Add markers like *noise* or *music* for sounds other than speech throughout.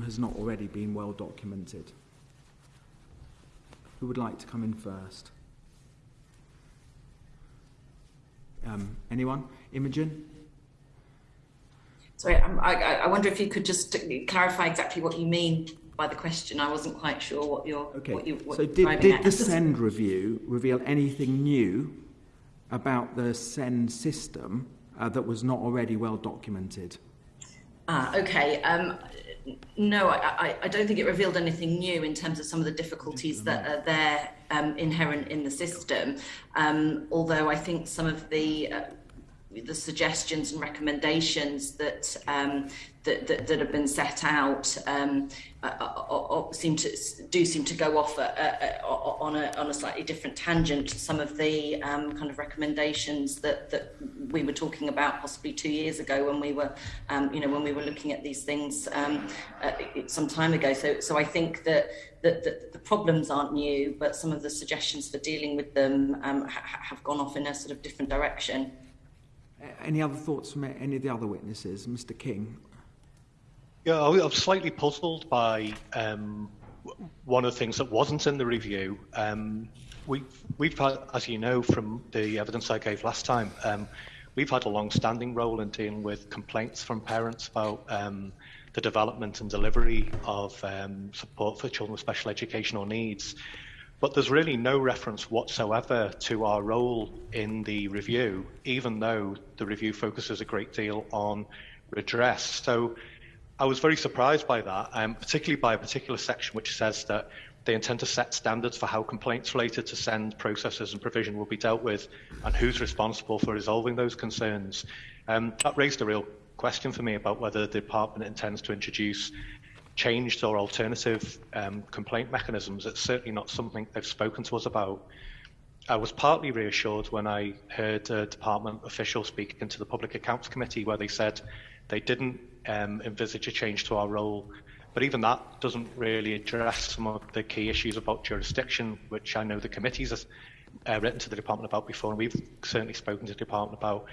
has not already been well documented? Who would like to come in first? Um, anyone? Imogen? Sorry, um, I, I wonder if you could just clarify exactly what you mean by the question. I wasn't quite sure what you're. Okay. What you, what so did, did the SEND review reveal anything new about the SEND system uh, that was not already well documented? Ah, okay. Um, no, I, I, I don't think it revealed anything new in terms of some of the difficulties that are there um, inherent in the system. Um, although I think some of the uh, the suggestions and recommendations that um, that, that, that, have been set out um, uh, uh, uh, seem to do seem to go off a, a, on a on a slightly different tangent to some of the um, kind of recommendations that that we were talking about possibly two years ago when we were um, you know when we were looking at these things um, uh, some time ago. So so I think. That, that the problems aren't new, but some of the suggestions for dealing with them um, ha have gone off in a sort of different direction. Any other thoughts from any of the other witnesses? Mr King? Yeah, I was slightly puzzled by um, one of the things that wasn't in the review. Um, we've, we've had, as you know from the evidence I gave last time, um, we've had a long-standing role in dealing with complaints from parents about um, the development and delivery of um, support for children with special educational needs. But there's really no reference whatsoever to our role in the review, even though the review focuses a great deal on redress. So I was very surprised by that, um, particularly by a particular section which says that they intend to set standards for how complaints related to SEND processes and provision will be dealt with and who's responsible for resolving those concerns. Um, that raised a real question for me about whether the department intends to introduce changed or alternative um, complaint mechanisms. It's certainly not something they've spoken to us about. I was partly reassured when I heard a department official speaking to the Public Accounts Committee where they said they didn't um, envisage a change to our role. But even that doesn't really address some of the key issues about jurisdiction, which I know the committees has uh, written to the department about before, and we've certainly spoken to the department about.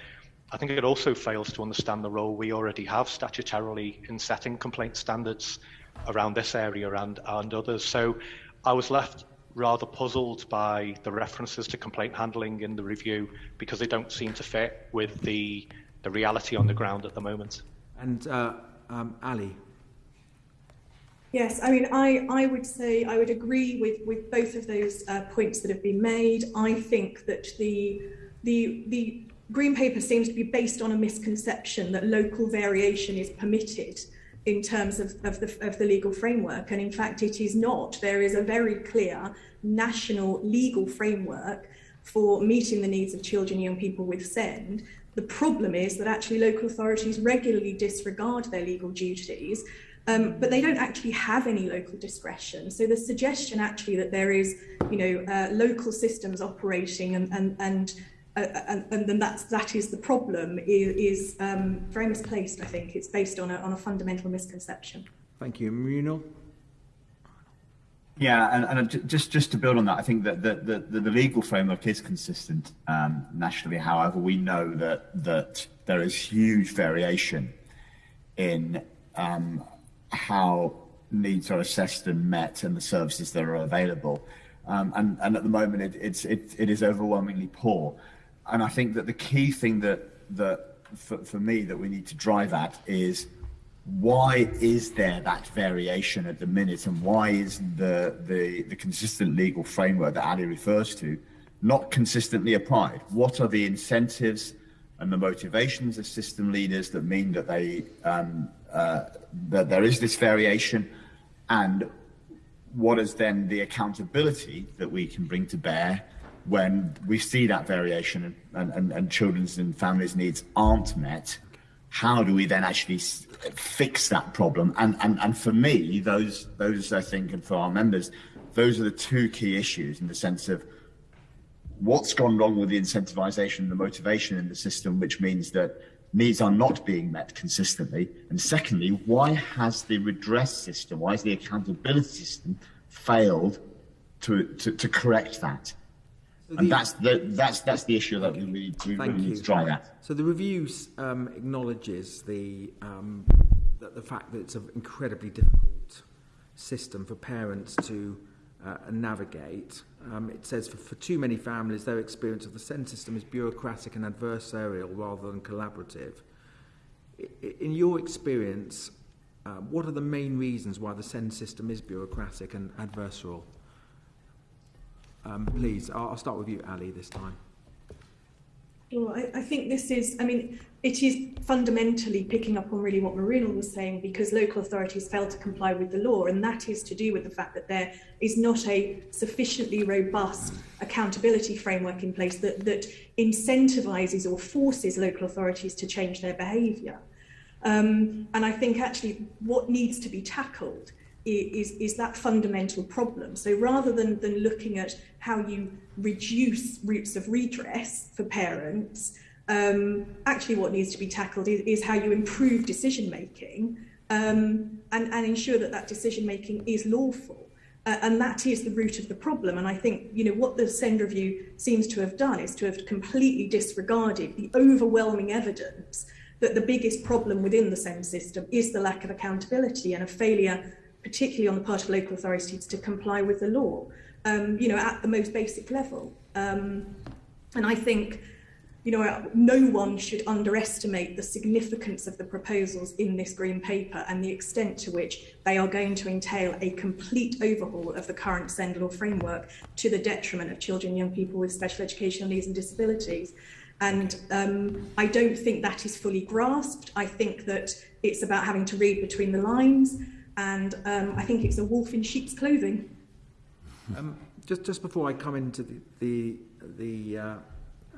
I think it also fails to understand the role we already have statutorily in setting complaint standards around this area and, and others. So I was left rather puzzled by the references to complaint handling in the review because they don't seem to fit with the, the reality on the ground at the moment. And uh, um, Ali. Yes, I mean, I, I would say I would agree with, with both of those uh, points that have been made. I think that the the the green paper seems to be based on a misconception that local variation is permitted in terms of, of, the, of the legal framework. And in fact, it is not. There is a very clear national legal framework for meeting the needs of children and young people with SEND. The problem is that actually local authorities regularly disregard their legal duties, um, but they don't actually have any local discretion. So the suggestion actually that there is, you know, uh, local systems operating and, and, and uh, and, and then that's that is the problem is, is um, very misplaced. I think it's based on a on a fundamental misconception. Thank you, Mrinal. Yeah, and, and just just to build on that, I think that the, the, the legal framework is consistent um, nationally. However, we know that that there is huge variation in um, how needs are assessed and met and the services that are available. Um, and, and at the moment, it, it's, it, it is overwhelmingly poor and I think that the key thing that that for, for me that we need to drive at is why is there that variation at the minute and why is the, the, the consistent legal framework that Ali refers to not consistently applied? What are the incentives and the motivations of system leaders that mean that they um, uh, that there is this variation and what is then the accountability that we can bring to bear when we see that variation and, and, and children's and families' needs aren't met, how do we then actually fix that problem? And, and, and for me, those, those, I think, and for our members, those are the two key issues in the sense of what's gone wrong with the incentivization and the motivation in the system, which means that needs are not being met consistently. And secondly, why has the redress system, why has the accountability system failed to, to, to correct that? And that's the that's that's the issue that we, we, we really need to try at. So the review um, acknowledges the um, that the fact that it's an incredibly difficult system for parents to uh, navigate. Um, it says for, for too many families, their experience of the SEND system is bureaucratic and adversarial rather than collaborative. In your experience, uh, what are the main reasons why the SEND system is bureaucratic and adversarial? Um, please, I'll, I'll start with you, Ali, this time. Well, I, I think this is, I mean, it is fundamentally picking up on really what Mrinal was saying because local authorities fail to comply with the law, and that is to do with the fact that there is not a sufficiently robust accountability framework in place that, that incentivizes or forces local authorities to change their behavior. Um, and I think actually what needs to be tackled is, is that fundamental problem. So rather than, than looking at how you reduce routes of redress for parents, um, actually what needs to be tackled is, is how you improve decision making um, and, and ensure that that decision making is lawful. Uh, and that is the root of the problem. And I think, you know, what the SEND review seems to have done is to have completely disregarded the overwhelming evidence that the biggest problem within the SEND system is the lack of accountability and a failure, particularly on the part of local authorities, to comply with the law, um, you know, at the most basic level. Um, and I think you know, no one should underestimate the significance of the proposals in this green paper and the extent to which they are going to entail a complete overhaul of the current SEND law framework to the detriment of children young people with special educational needs and disabilities. And um, I don't think that is fully grasped. I think that it's about having to read between the lines, and um, I think it's a wolf in sheep's clothing. Um, just, just before I come into the, the, the uh,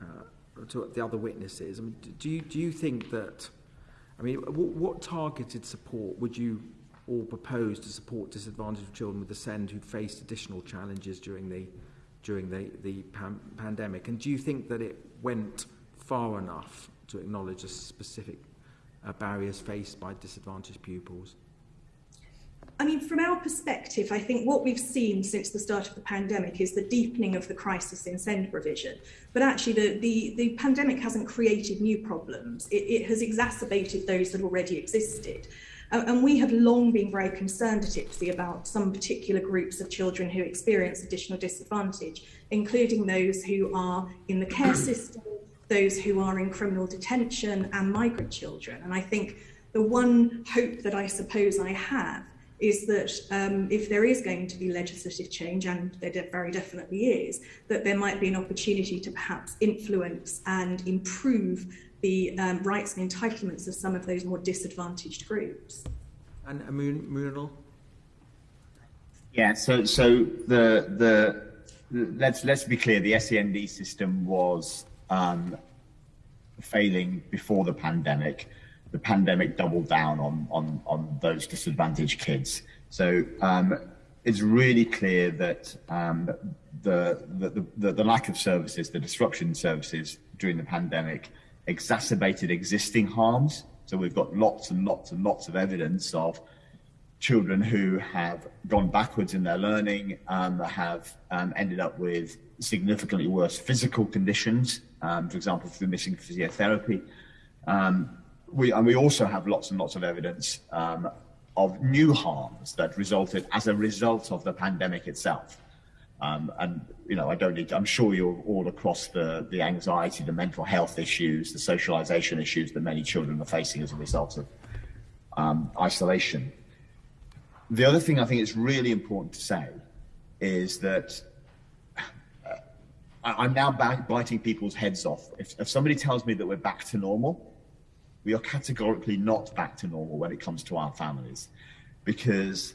uh, to the other witnesses, I mean, do you, do you think that, I mean, what, what targeted support would you all propose to support disadvantaged children with the SEND who faced additional challenges during the during the, the pan pandemic? And do you think that it went far enough to acknowledge the specific uh, barriers faced by disadvantaged pupils? I mean, from our perspective, I think what we've seen since the start of the pandemic is the deepening of the crisis in SEND provision. But actually, the, the, the pandemic hasn't created new problems, it, it has exacerbated those that already existed. Uh, and we have long been very concerned at IPSEA about some particular groups of children who experience additional disadvantage, including those who are in the care *clears throat* system, those who are in criminal detention, and migrant children. And I think the one hope that I suppose I have is that um, if there is going to be legislative change, and there very definitely is, that there might be an opportunity to perhaps influence and improve the um, rights and entitlements of some of those more disadvantaged groups. And Muriel? Yeah, so so the the let's let's be clear, the SEND system was um, failing before the pandemic the pandemic doubled down on on on those disadvantaged kids. So um, it's really clear that um, the, the, the the lack of services, the disruption in services during the pandemic, exacerbated existing harms. So we've got lots and lots and lots of evidence of children who have gone backwards in their learning, um, have um, ended up with significantly worse physical conditions, um, for example, through missing physiotherapy. Um, we, and we also have lots and lots of evidence um, of new harms that resulted as a result of the pandemic itself. Um, and you know, I don't need. To, I'm sure you're all across the the anxiety, the mental health issues, the socialization issues that many children are facing as a result of um, isolation. The other thing I think is really important to say is that uh, I'm now biting people's heads off. If, if somebody tells me that we're back to normal, we are categorically not back to normal when it comes to our families because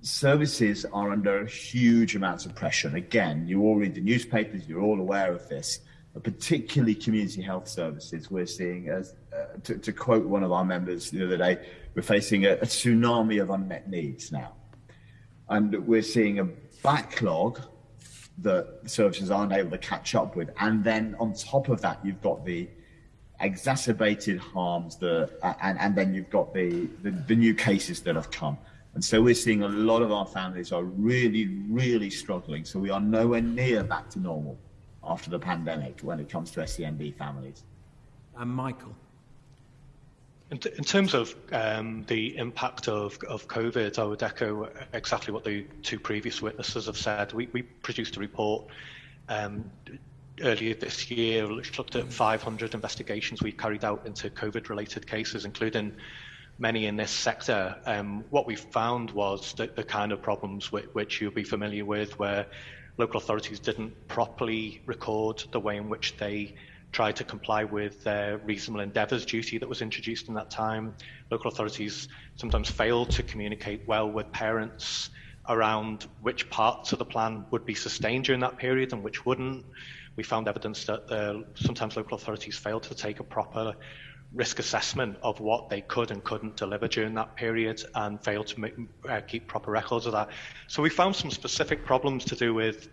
services are under huge amounts of pressure. And again, you all read the newspapers, you're all aware of this, but particularly community health services, we're seeing, as, uh, to, to, quote one of our members the other day, we're facing a, a tsunami of unmet needs now. And we're seeing a backlog that services aren't able to catch up with. And then on top of that, you've got the exacerbated harms that, and, and then you've got the, the, the new cases that have come. And so we're seeing a lot of our families are really, really struggling. So we are nowhere near back to normal after the pandemic when it comes to SEND families. And Michael. In, t- in terms of um, the impact of, of COVID, I would echo exactly what the two previous witnesses have said. We, we produced a report um, earlier this year looked at 500 investigations we carried out into COVID-related cases, including many in this sector. Um, what we found was that the kind of problems which, which you'll be familiar with, where local authorities didn't properly record the way in which they tried to comply with their reasonable endeavours duty that was introduced in that time. Local authorities sometimes failed to communicate well with parents around which parts of the plan would be sustained during that period and which wouldn't. We found evidence that uh, sometimes local authorities failed to take a proper risk assessment of what they could and couldn't deliver during that period and failed to make, uh, keep proper records of that. So we found some specific problems to do with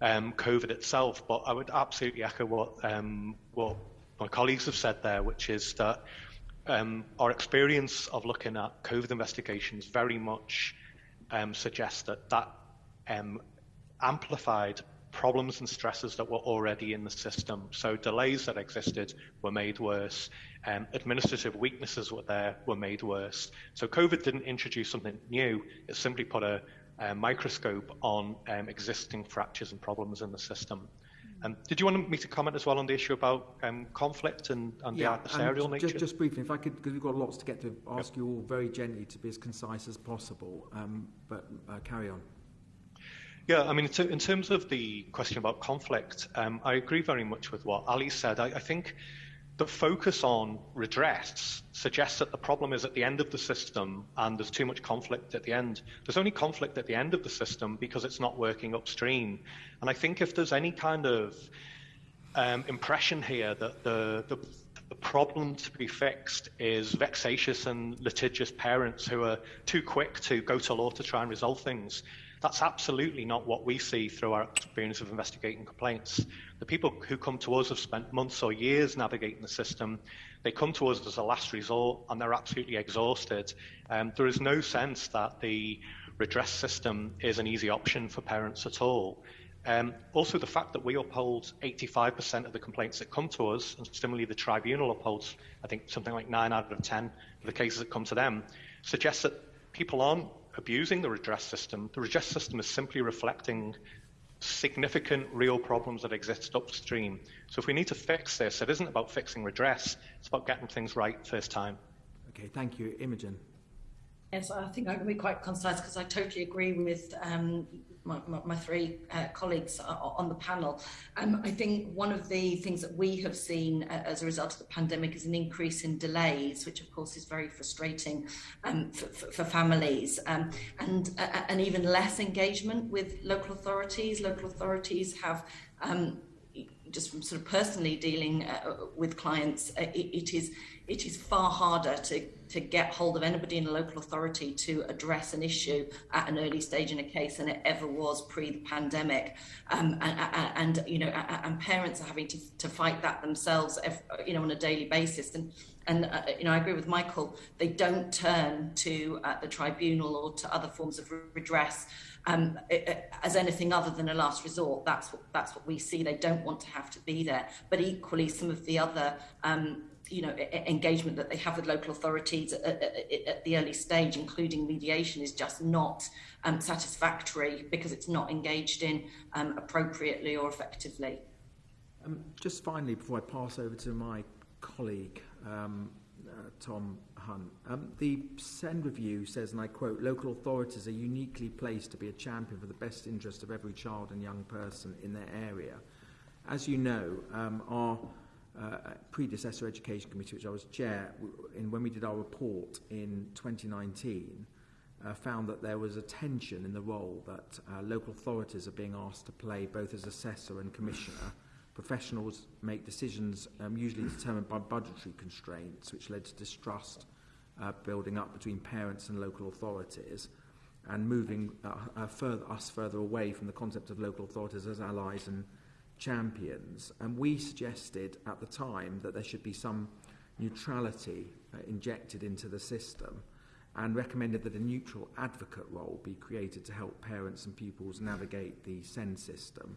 um, COVID itself, but I would absolutely echo what um, what my colleagues have said there, which is that um, our experience of looking at COVID investigations very much um, suggests that that um, amplified problems and stresses that were already in the system. So delays that existed were made worse. Um, administrative weaknesses were there were made worse. So COVID didn't introduce something new. It simply put a, a microscope on um, existing fractures and problems in the system. Um, did you want me to comment as well on the issue about um, conflict and, and yeah, the adversarial nature? Just, just briefly, if I could, because we've got lots to get to, ask yep. you all very gently to be as concise as possible, um, but uh, carry on. Yeah, I mean, in terms of the question about conflict, um, I agree very much with what Ali said. I, I think the focus on redress suggests that the problem is at the end of the system and there's too much conflict at the end. There's only conflict at the end of the system because it's not working upstream. And I think if there's any kind of um, impression here that the, the, the problem to be fixed is vexatious and litigious parents who are too quick to go to law to try and resolve things, that's absolutely not what we see through our experience of investigating complaints. The people who come to us have spent months or years navigating the system. They come to us as a last resort and they're absolutely exhausted. Um, there is no sense that the redress system is an easy option for parents at all. Um, also, the fact that we uphold 85% of the complaints that come to us, and similarly the tribunal upholds, I think, something like 9 out of 10 of the cases that come to them, suggests that people aren't abusing the redress system. The redress system is simply reflecting significant real problems that exist upstream. So if we need to fix this, it isn't about fixing redress, it's about getting things right first time. Okay, thank you. Imogen. Yes, I think I can be quite concise because I totally agree with um, my, my, my, three uh, colleagues on the panel. Um, I think one of the things that we have seen uh, as a result of the pandemic is an increase in delays, which of course is very frustrating um, for, for, families, um, and uh, and even less engagement with local authorities. Local authorities have um, just from sort of personally dealing uh, with clients, uh, it, it is it is far harder to, to get hold of anybody in a local authority to address an issue at an early stage in a case than it ever was pre the pandemic. Um, and, and, you know, and parents are having to, to fight that themselves, you know, on a daily basis. And, and uh, you know, I agree with Michael, they don't turn to uh, the tribunal or to other forms of redress um, it, it, as anything other than a last resort. That's what, that's what we see. They don't want to have to be there. But equally, some of the other um, you know, engagement that they have with local authorities at, at, at, the early stage, including mediation, is just not um, satisfactory because it's not engaged in um, appropriately or effectively. Um, just finally, before I pass over to my colleague, um, uh, Tom Hunt, um, the SEND review says, and I quote, local authorities are uniquely placed to be a champion for the best interest of every child and young person in their area. As you know, our Uh, uh, predecessor education committee, which I was chair, in when we did our report in 2019, uh, found that there was a tension in the role that uh, local authorities are being asked to play both as assessor and commissioner. Professionals make decisions um, usually determined by budgetary constraints, which led to distrust uh, building up between parents and local authorities and moving uh, uh, further, us further away from the concept of local authorities as allies and champions. And we suggested at the time that there should be some neutrality uh, injected into the system and recommended that a neutral advocate role be created to help parents and pupils navigate the SEND system.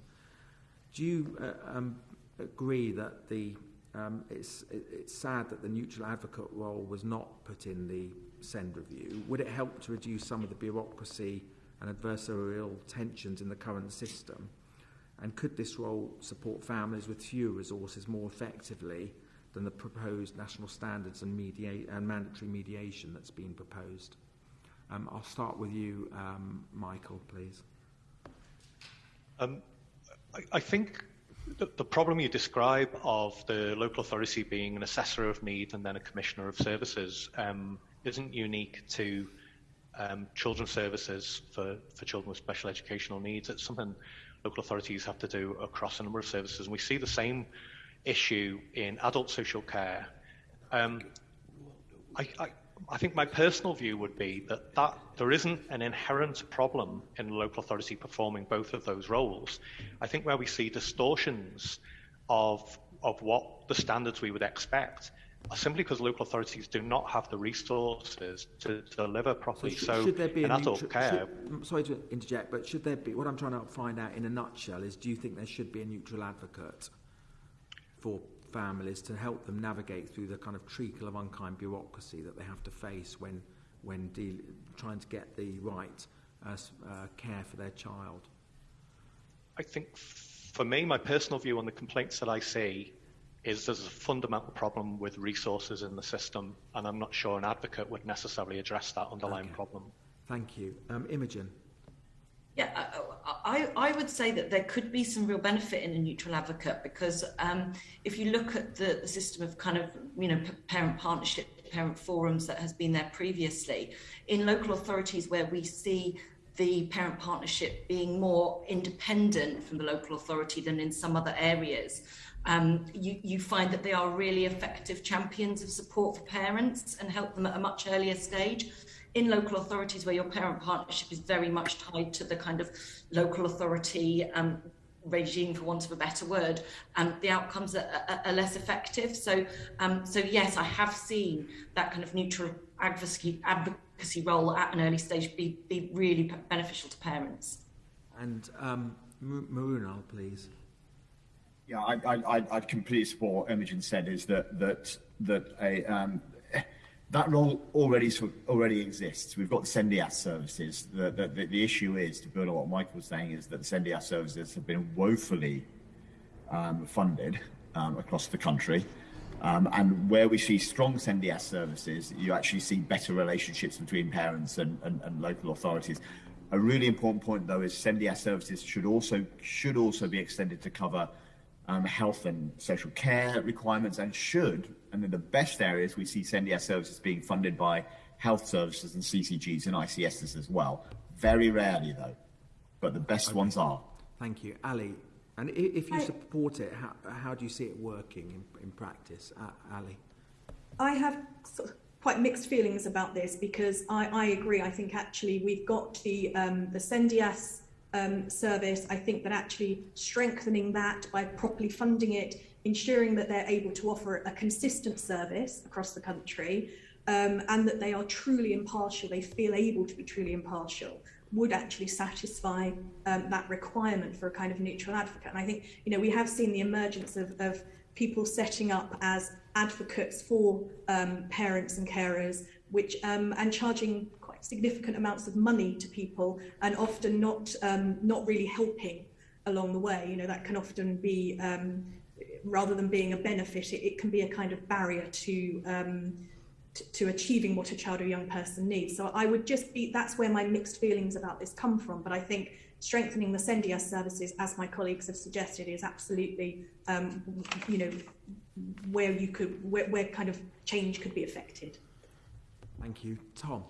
Do you uh, um, agree that the um, it's, it, it's sad that the neutral advocate role was not put in the SEND review? Would it help to reduce some of the bureaucracy and adversarial tensions in the current system? And could this role support families with fewer resources more effectively than the proposed national standards and, mediate, and mandatory mediation that's been proposed? Um, I'll start with you, um, Michael, please. Um, I, I think the, the problem you describe of the local authority being an assessor of need and then a commissioner of services um, isn't unique to um, children's services for, for children with special educational needs. It's something local authorities have to do across a number of services. And we see the same issue in adult social care. Um, I, I, I think my personal view would be that, that there isn't an inherent problem in the local authority performing both of those roles. I think where we see distortions of, of what the standards we would expect simply because local authorities do not have the resources to, deliver properly. So, sh- so should there be in a adult care, should, sorry to interject, but should there be? What I'm trying to find out in a nutshell is: Do you think there should be a neutral advocate for families to help them navigate through the kind of treacle of unkind bureaucracy that they have to face when when trying to get the right uh, uh, care for their child? I think for me, my personal view on the complaints that I see is there's a fundamental problem with resources in the system, and I'm not sure an advocate would necessarily address that underlying Okay. problem. Thank you, um, Imogen. Yeah, I, I, I would say that there could be some real benefit in a neutral advocate because um, if you look at the, the system of kind of, you know, parent partnership, parent forums that has been there previously, in local authorities where we see the parent partnership being more independent from the local authority than in some other areas, um, you, you find that they are really effective champions of support for parents and help them at a much earlier stage in local authorities where your parent partnership is very much tied to the kind of local authority um, regime, for want of a better word, um, the outcomes are, are, are less effective. So, um, so yes, I have seen that kind of neutral advocacy, advocacy role at an early stage be, be really beneficial to parents. And um, Mrinal, please. Yeah, I, I, I'd completely support what Imogen said is that that that a um, that role already already exists. We've got the SENDIAS services. The, the, the, issue is, to build on what Michael was saying, is that the SENDIAS services have been woefully um, funded um, across the country. Um, and where we see strong SENDIAS services, you actually see better relationships between parents and, and, and local authorities. A really important point, though, is SENDIAS services should also should also be extended to cover um, health and social care requirements, and should, and in the best areas, we see SENDIAS services being funded by health services and CCGs and ICSs as well. Very rarely, though, but the best ones are. Thank you, Ali. And if you I- support it, how, how do you see it working in, in practice, A- Ali? I have sort of quite mixed feelings about this because I, I agree. I think actually we've got the um, the SENDIAS um, service. I think that actually strengthening that by properly funding it, ensuring that they're able to offer a consistent service across the country, um, and that they are truly impartial. They feel able to be truly impartial would actually satisfy um, that requirement for a kind of neutral advocate. And I think you know we have seen the emergence of, of people setting up as advocates for um, parents and carers, which um, and charging significant amounts of money to people, and often not um, not really helping along the way. You know that can often be um, rather than being a benefit, it, it can be a kind of barrier to. Um, to, achieving what a child or young person needs. So I would just be that's where my mixed feelings about this come from. But I think strengthening the SENDIAS services, as my colleagues have suggested, is absolutely um, you know where you could where, where kind of change could be affected. Thank you, Tom.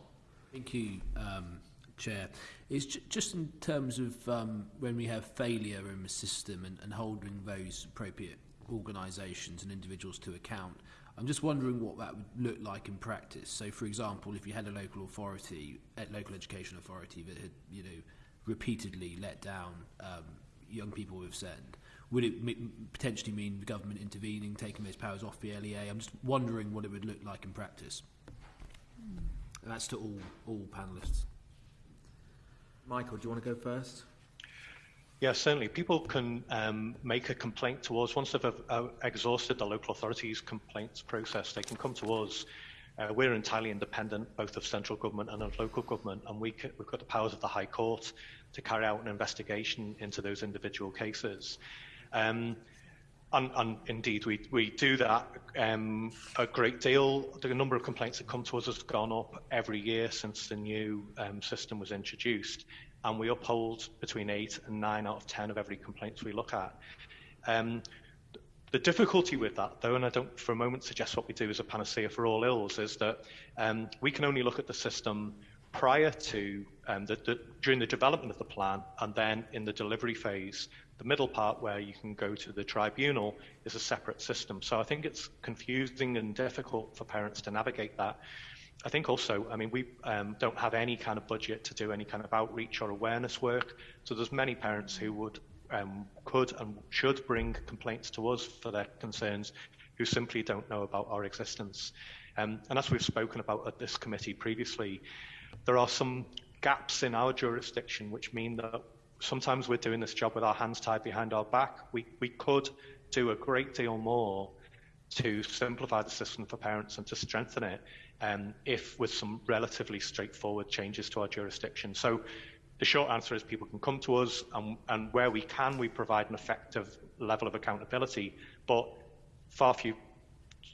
Thank you, um, Chair. It's ju- just in terms of um, when we have failure in the system and, and holding those appropriate organisations and individuals to account. I'm just wondering what that would look like in practice. So, for example, if you had a local authority, a local education authority that had, you know, repeatedly let down um, young people with SEND, would it potentially mean the government intervening, taking those powers off the LEA? I'm just wondering what it would look like in practice. And That's to all, all panelists Michael, do you want to go first? yeah certainly. People can um, make a complaint to us. Once they've uh, uh, exhausted the local authorities' complaints process, they can come to us. Uh, we're entirely independent, both of central government and of local government, and we c- we've got the powers of the High Court to carry out an investigation into those individual cases. Um, and, and, indeed, we, we do that um, a great deal. The number of complaints that come to us has gone up every year since the new um, system was introduced, and we uphold between eight and nine out of ten of every complaint we look at. Um, the difficulty with that, though, and I don't for a moment suggest what we do is a panacea for all ills, is that um, we can only look at the system prior to um, the, the, during the development of the plan and then in the delivery phase. The middle part, where you can go to the tribunal, is a separate system. So I think it's confusing and difficult for parents to navigate that. I think also, I mean, we um, don't have any kind of budget to do any kind of outreach or awareness work. So there's many parents who would, um, could, and should bring complaints to us for their concerns, who simply don't know about our existence. Um, and as we've spoken about at this committee previously, there are some gaps in our jurisdiction which mean that sometimes we're doing this job with our hands tied behind our back. We, we could do a great deal more to simplify the system for parents and to strengthen it um, if with some relatively straightforward changes to our jurisdiction. So the short answer is people can come to us and, and where we can, we provide an effective level of accountability, but far few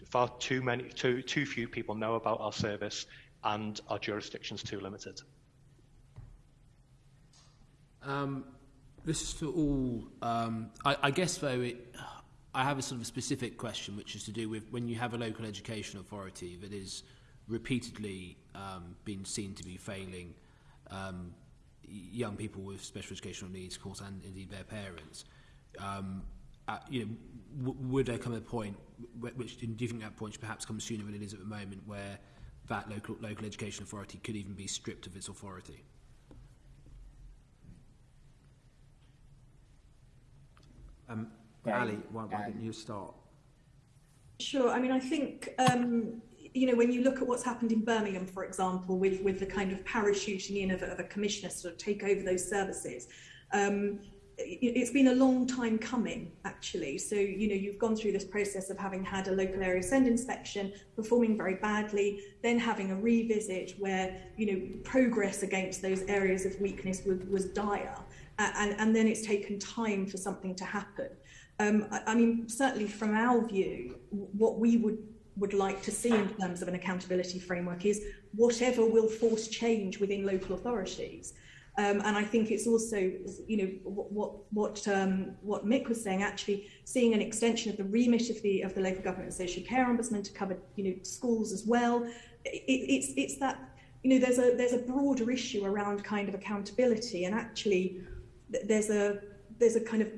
far too many too too few people know about our service and our jurisdiction's too limited. Um, this is for all. Um, I, I guess, though, it, I have a sort of specific question, which is to do with when you have a local education authority that is repeatedly um, been seen to be failing um, young people with special educational needs, of course, and indeed their parents. Um, you know, would there come a point, which do you think that point should perhaps come sooner than it is at the moment, where that local local education authority could even be stripped of its authority? Um, Ali, why, why don't you start? Sure. I mean, I think um, you know when you look at what's happened in Birmingham, for example, with with the kind of parachuting in of, of a commissioner to sort of take over those services. Um, it's been a long time coming, actually. So, you know, you've gone through this process of having had a local area SEND inspection, performing very badly, then having a revisit where, you know, progress against those areas of weakness was, was dire and, and then it's taken time for something to happen. Um, I, I mean, certainly from our view, what we would would like to see in terms of an accountability framework is whatever will force change within local authorities. Um, and I think it's also, you know, what what um, what Mick was saying. Actually, seeing an extension of the remit of the of the local government and social care ombudsman to cover, you know, schools as well. It, it's it's that you know there's a there's a broader issue around kind of accountability and actually there's a there's a kind of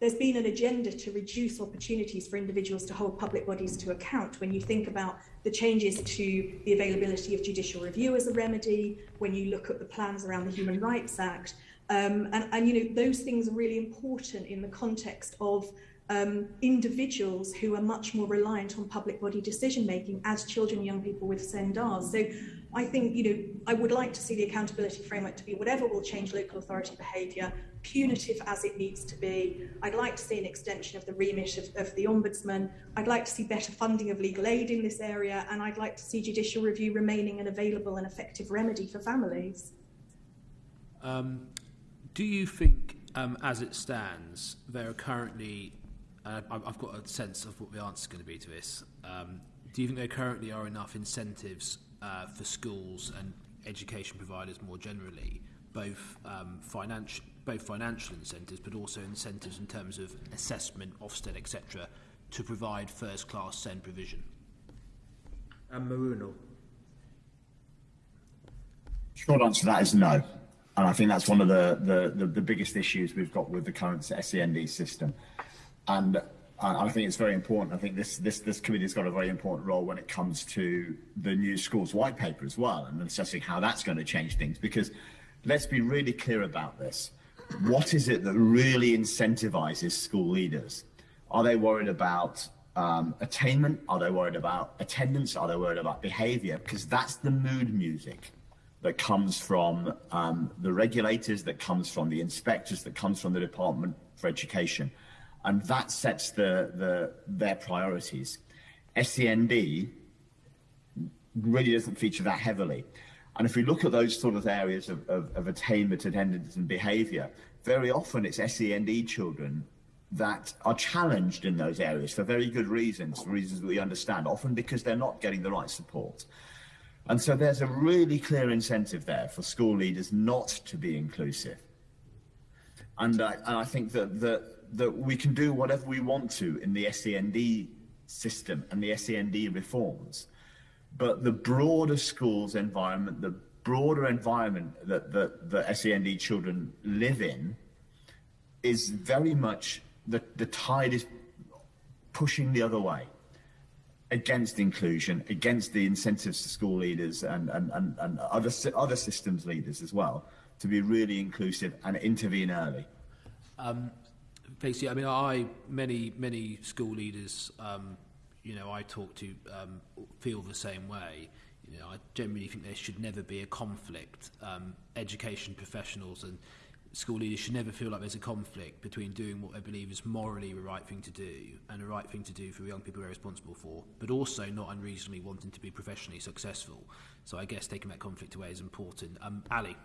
there's been an agenda to reduce opportunities for individuals to hold public bodies to account when you think about the changes to the availability of judicial review as a remedy when you look at the plans around the human rights act um, and, and you know those things are really important in the context of um, individuals who are much more reliant on public body decision making as children young people with SEND are. So I think, you know, I would like to see the accountability framework to be whatever will change local authority behaviour, punitive as it needs to be. I'd like to see an extension of the remit of, of the Ombudsman. I'd like to see better funding of legal aid in this area, and I'd like to see judicial review remaining an available and effective remedy for families. Um, do you think, um, as it stands, there are currently, uh, I've got a sense of what the answer is going to be to this, um, do you think there currently are enough incentives uh, for schools and education providers more generally, both um, financial, both financial incentives, but also incentives in terms of assessment, Ofsted, etc., to provide first-class SEND provision. And Mrinal. Short answer to that is no. And I think that's one of the, the, the, the biggest issues we've got with the current SEND system. And I think it's very important. I think this this this committee's got a very important role when it comes to the new schools white paper as well, and assessing how that's going to change things. Because let's be really clear about this. What is it that really incentivizes school leaders? Are they worried about um, attainment? Are they worried about attendance? Are they worried about behavior? Because that's the mood music that comes from um, the regulators, that comes from the inspectors, that comes from the Department for Education. And that sets the, the, their priorities. SEND really doesn't feature that heavily. And if we look at those sort of areas of, of, of attainment, attendance, and behaviour, very often it's SEND children that are challenged in those areas for very good reasons, reasons we understand, often because they're not getting the right support. And so there's a really clear incentive there for school leaders not to be inclusive. And I, and I think that, that, that we can do whatever we want to in the SEND system and the SEND reforms. But the broader schools environment, the broader environment that, that the SEND children live in is very much the, the tide is pushing the other way against inclusion, against the incentives to school leaders and, and, and, and other, other systems leaders as well to be really inclusive and intervene early. Um, basically, I mean, I many many school leaders, um, you know, I talk to um, feel the same way. You know, I generally think there should never be a conflict. Um, education professionals and school leaders should never feel like there's a conflict between doing what they believe is morally the right thing to do and the right thing to do for young people they're responsible for, but also not unreasonably wanting to be professionally successful. So I guess taking that conflict away is important. Um, Ali.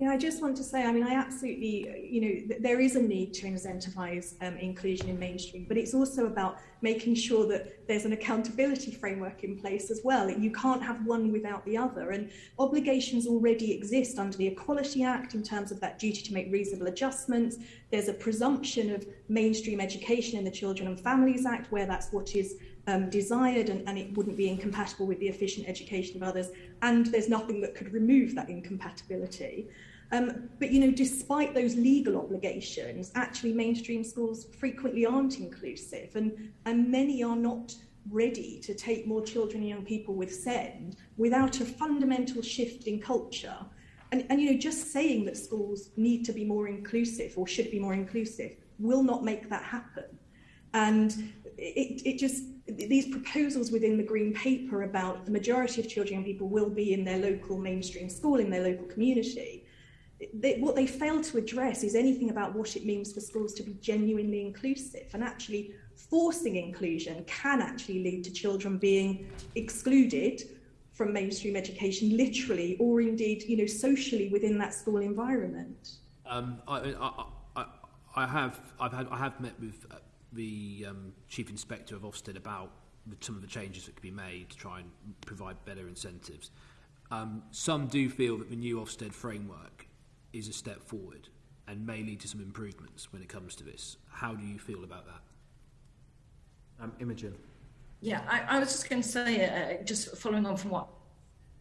Yeah, I just want to say, I mean, I absolutely, you know, there is a need to incentivize um, inclusion in mainstream, but it's also about making sure that there's an accountability framework in place as well. You can't have one without the other. And obligations already exist under the Equality Act in terms of that duty to make reasonable adjustments. There's a presumption of mainstream education in the Children and Families Act, where that's what is um, desired and, and it wouldn't be incompatible with the efficient education of others. And there's nothing that could remove that incompatibility. Um, but, you know, despite those legal obligations, actually mainstream schools frequently aren't inclusive and, and many are not ready to take more children and young people with SEND without a fundamental shift in culture. And, and, you know, just saying that schools need to be more inclusive or should be more inclusive will not make that happen. And it, it just, these proposals within the Green Paper about the majority of children and people will be in their local mainstream school, in their local community, they, what they fail to address is anything about what it means for schools to be genuinely inclusive. And actually forcing inclusion can actually lead to children being excluded from mainstream education literally or indeed you know socially within that school environment. Um, I, I, I, I have I've had I have met with uh, the um, Chief Inspector of Ofsted about the, some of the changes that could be made to try and provide better incentives. Um, some do feel that the new Ofsted framework is a step forward and may lead to some improvements when it comes to this. How do you feel about that? Um, Imogen. Yeah, I, I was just going to say, uh, just following on from what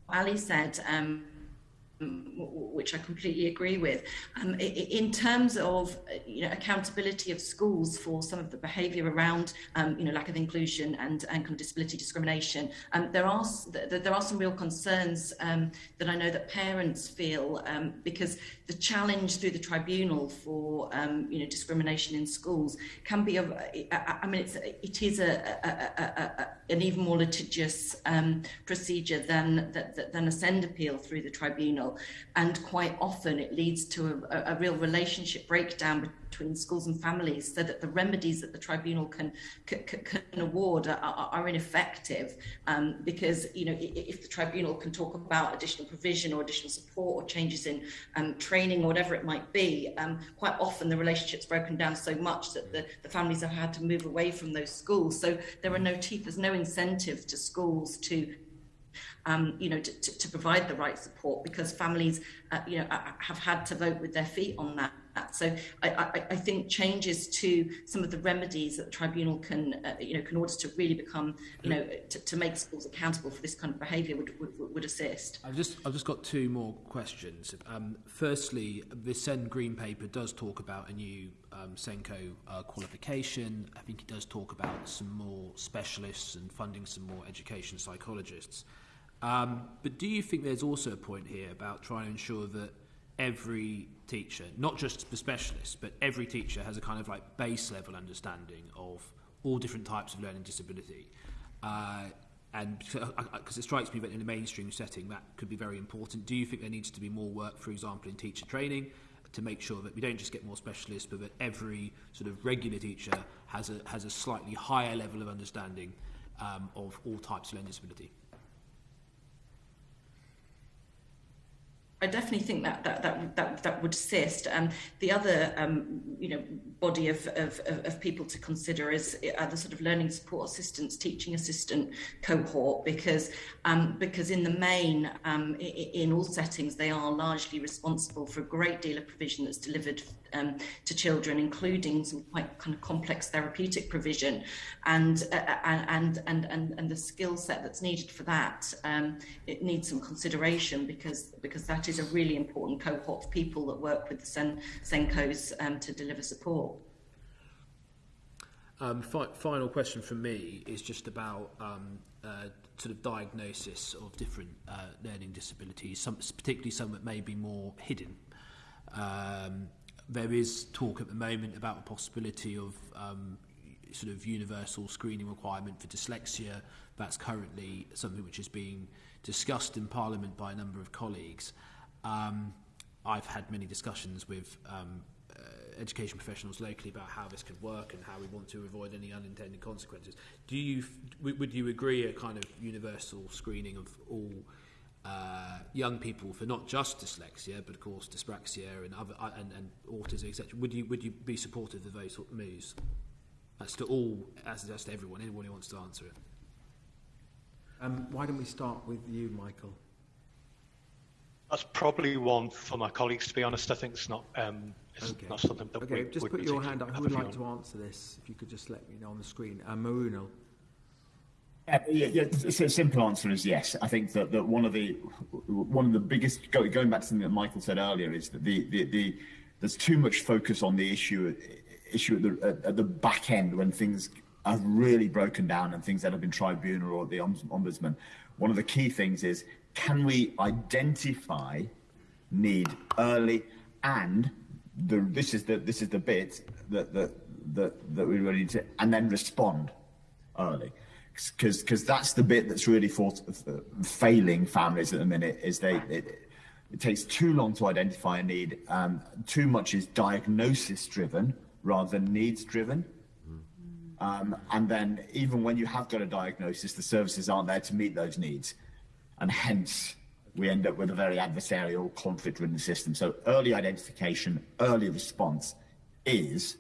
Ali said, um, which I completely agree with. Um, in terms of you know accountability of schools for some of the behaviour around um, you know lack of inclusion and and kind of disability discrimination, um, there are there are some real concerns um, that I know that parents feel um, because the challenge through the tribunal for um, you know discrimination in schools can be a I mean it's it is a, a, a an even more litigious procedure than than a SEND appeal through the tribunal and quite often it leads to a, a real relationship breakdown between schools and families so that the remedies that the tribunal can can, can award are, are ineffective. Um, because you know if the tribunal can talk about additional provision or additional support or changes in um, training or whatever it might be um, quite often the relationship's broken down so much that the, the families have had to move away from those schools. So there are no teeth there's no incentive to schools to um, you know, to, to provide the right support because families, uh, you know, have had to vote with their feet on that. So I, I, I think changes to some of the remedies that the tribunal can, uh, you know, can order to really become, you know, to, to make schools accountable for this kind of behaviour would, would, would assist. I've just, I've just got two more questions. Um, firstly, the SEN Green Paper does talk about a new um, Senko uh, qualification. I think it does talk about some more specialists and funding some more education psychologists. Um, but do you think there's also a point here about trying to ensure that every teacher, not just the specialists, but every teacher has a kind of like base level understanding of all different types of learning disability? Uh, and because it strikes me that in a mainstream setting that could be very important. Do you think there needs to be more work, for example, in teacher training to make sure that we don't just get more specialists, but that every sort of regular teacher has a, has a slightly higher level of understanding um, of all types of learning disability? I definitely think that that that that, that would assist. Um, the other, um, you know, body of, of, of people to consider is uh, the sort of learning support assistants, teaching assistant cohort, because um, because in the main, um, in all settings, they are largely responsible for a great deal of provision that's delivered um, to children, including some quite kind of complex therapeutic provision, and uh, and and and and the skill set that's needed for that. Um, it needs some consideration because because that is a really important cohort of people that work with the Sen- SENCos um, to deliver support. Um, fi- final question from me is just about um, uh, sort of diagnosis of different uh, learning disabilities, some, particularly some that may be more hidden. Um, there is talk at the moment about the possibility of um, sort of universal screening requirement for dyslexia. That's currently something which is being discussed in Parliament by a number of colleagues. Um, I've had many discussions with um, education professionals locally about how this could work and how we want to avoid any unintended consequences. Do you, would you agree a kind of universal screening of all uh, young people for not just dyslexia, but of course dyspraxia and other uh, and, and autism, etc. Would you would you be supportive of those moves? That's to all, as that's to everyone, anyone who wants to answer it. Um, why don't we start with you, Michael? That's probably one for my colleagues. To be honest, I think it's not. Um, it's okay. not something that okay, we, just put your hand up. Who would like to answer this? If you could just let me know on the screen. Uh, Mrinal. Uh, yeah, yeah, so the simple answer is yes. I think that, that one of the one of the biggest going back to something that Michael said earlier is that the, the, the there's too much focus on the issue issue at the at, at the back end when things have really broken down and things that have been tribunal or the ombudsman. One of the key things is can we identify need early and the this is the this is the bit that that that, that we really need to and then respond early. Because because that's the bit that's really for, failing families at the minute is they it, it takes too long to identify a need um, too much is diagnosis driven rather than needs driven. Um, and then even when you have got a diagnosis the services aren't there to meet those needs and hence we end up with a very adversarial conflict ridden system so early identification early response is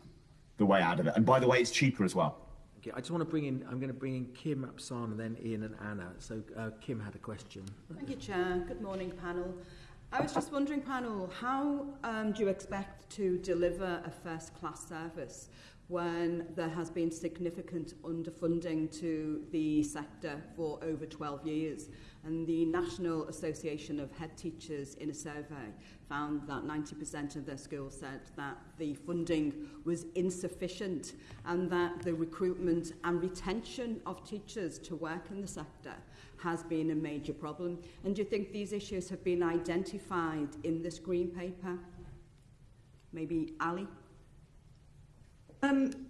the way out of it and by the way it's cheaper as well Okay, I just want to bring in, I'm going to bring in Kim Apsana, then Ian and Anna. So uh, Kim had a question. Thank you, Chair. Good morning, panel. I was just wondering, panel, how um, do you expect to deliver a first-class service when there has been significant underfunding to the sector for over 12 years? And the National Association of Head Teachers in a survey found that 90% of their schools said that the funding was insufficient and that the recruitment and retention of teachers to work in the sector has been a major problem. And do you think these issues have been identified in this green paper? Maybe Ali? Um,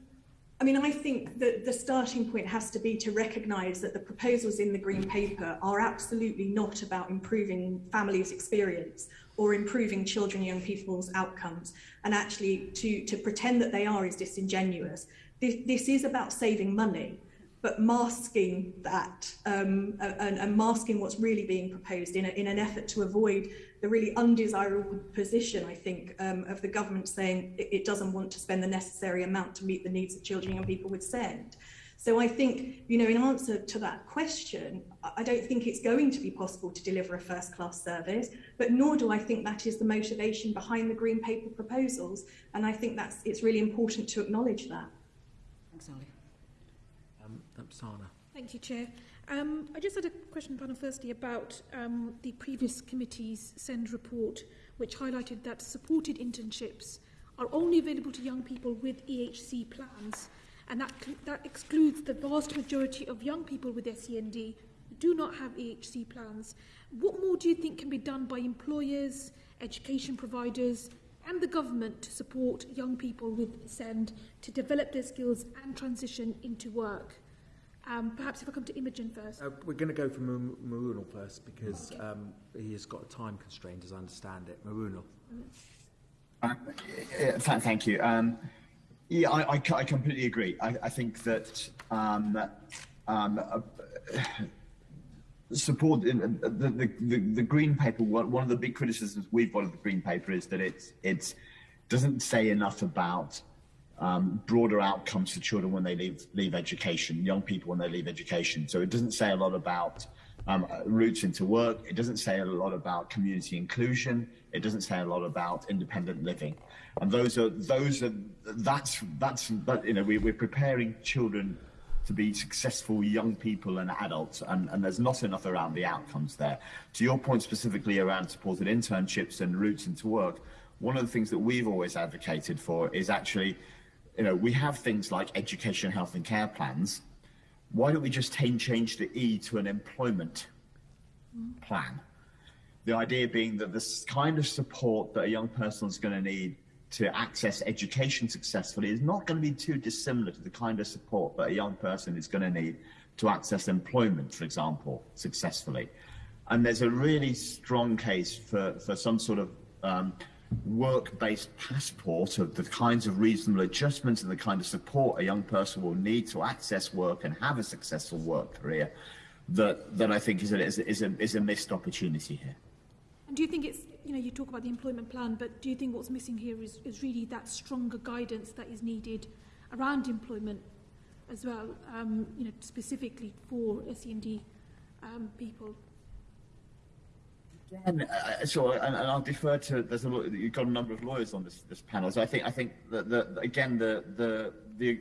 I mean, I think that the starting point has to be to recognise that the proposals in the Green Paper are absolutely not about improving families' experience or improving children and young people's outcomes. And actually, to, to pretend that they are is disingenuous. This, this is about saving money, but masking that um, and, and masking what's really being proposed in, a, in an effort to avoid the really undesirable position, I think, um, of the government saying it, it doesn't want to spend the necessary amount to meet the needs of children and people with SEND. So I think, you know, in answer to that question, I don't think it's going to be possible to deliver a first class service, but nor do I think that is the motivation behind the Green Paper proposals. And I think that's it's really important to acknowledge that. Thanks, Ali. Sana. Thank you, Chair. Um, I just had a question, panel, firstly, about um, the previous committee's SEND report, which highlighted that supported internships are only available to young people with EHC plans, and that, that excludes the vast majority of young people with SEND who do not have EHC plans. What more do you think can be done by employers, education providers, and the government to support young people with SEND to develop their skills and transition into work? Um, perhaps if I come to Imogen first. Uh, we're going to go for Mrinal first because okay. um, he has got a time constraint, as I understand it. Mrinal. Uh, thank you. Um, yeah, I, I, I, completely agree. I, I think that um, um, uh, support the, the, the, the, green paper. One of the big criticisms we've got of the green paper is that it's it's doesn't say enough about um, broader outcomes for children when they leave leave education, young people when they leave education. So it doesn't say a lot about um, routes into work. It doesn't say a lot about community inclusion. It doesn't say a lot about independent living. And those are those are that's that's that, you know we, we're preparing children to be successful young people and adults, and, and there's not enough around the outcomes there. To your point specifically around supported internships and routes into work, one of the things that we've always advocated for is actually you know, we have things like education, health and care plans. Why don't we just change the E to an employment plan? The idea being that this kind of support that a young person is going to need to access education successfully is not going to be too dissimilar to the kind of support that a young person is going to need to access employment, for example, successfully. And there's a really strong case for, for some sort of um, work-based passport of the kinds of reasonable adjustments and the kind of support a young person will need to access work and have a successful work career that that I think is a, is a, is a, is a missed opportunity here. And do you think it's you know you talk about the employment plan but do you think what's missing here is, is really that stronger guidance that is needed around employment as well um, you know specifically for SEND um, people? Again, uh, so and, and, I'll defer to there's a you've got a number of lawyers on this this panel, so I think I think that the, again the the the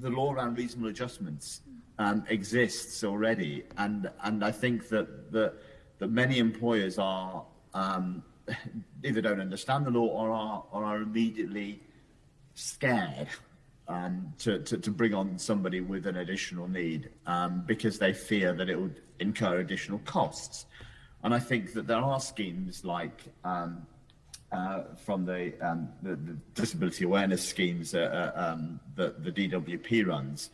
the law around reasonable adjustments um, exists already, and and I think that that that many employers are um, *laughs* either don't understand the law or are or are immediately scared um, to, to, to bring on somebody with an additional need um, because they fear that it would incur additional costs. And I think that there are schemes like um, uh, from the, um, the, the disability awareness schemes uh, uh, um, that the DWP runs.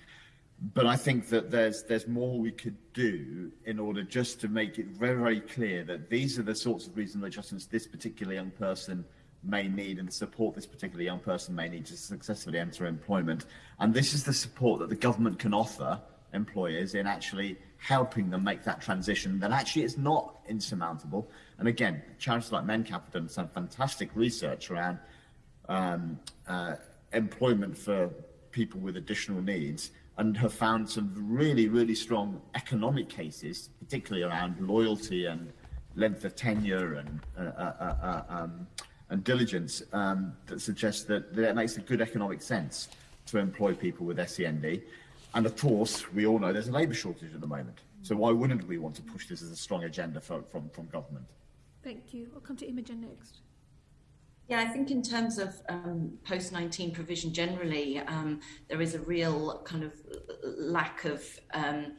But I think that there's there's more we could do in order just to make it very very clear that these are the sorts of reasonable adjustments this particular young person may need and the support this particular young person may need to successfully enter employment. And this is the support that the government can offer employers in actually helping them make that transition that actually is not insurmountable. And again, charities like Mencap have done some fantastic research around um, uh, employment for people with additional needs and have found some really, really strong economic cases, particularly around loyalty and length of tenure and, uh, uh, uh, uh um, and diligence um, that suggest that, that it makes a good economic sense to employ people with SEND. And of course, we all know there's a labour shortage at the moment. So why wouldn't we want to push this as a strong agenda for, from, from government? Thank you. I'll come to Imogen next. Yeah, I think in terms of um, post 19 provision generally, um, there is a real kind of lack of um,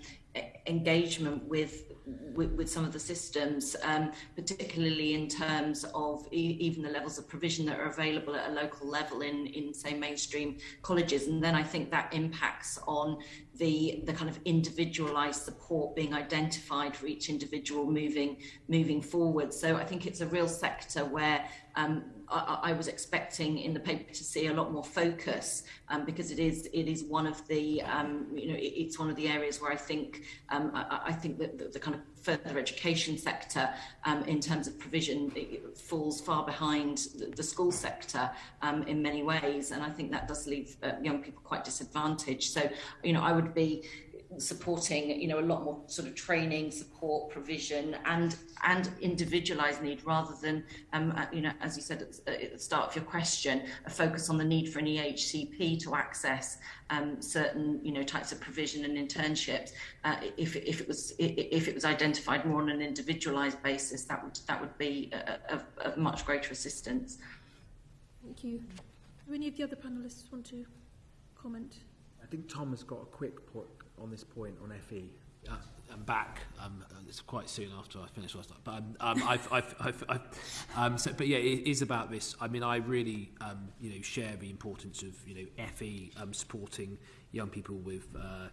engagement with, with, with some of the systems, um, particularly in terms of e- even the levels of provision that are available at a local level in, in say mainstream colleges. And then I think that impacts on the the kind of individualized support being identified for each individual moving moving forward. So I think it's a real sector where um, I, I, was expecting in the paper to see a lot more focus um, because it is it is one of the um, you know it, it's one of the areas where I think um, I, I, think that the, the, kind of further education sector um, in terms of provision falls far behind the, the school sector um, in many ways. And I think that does leave uh, young people quite disadvantaged. So you know I would be supporting you know a lot more sort of training support provision and and individualized need rather than um, uh, you know as you said at, the start of your question a focus on the need for an EHCP to access um, certain you know types of provision and internships. Uh, if, if it was if it was identified more on an individualized basis that would that would be of, of much greater assistance. Thank you. Do any of the other panelists want to comment? I think Tom has got a quick point on this point on FE? Uh, I'm back. Um, it's quite soon after I finish last night, but um, um, I've, *laughs* I've, I've, I've um, so, but yeah, it is about this. I mean, I really, um, you know, share the importance of you know FE um, supporting young people with uh,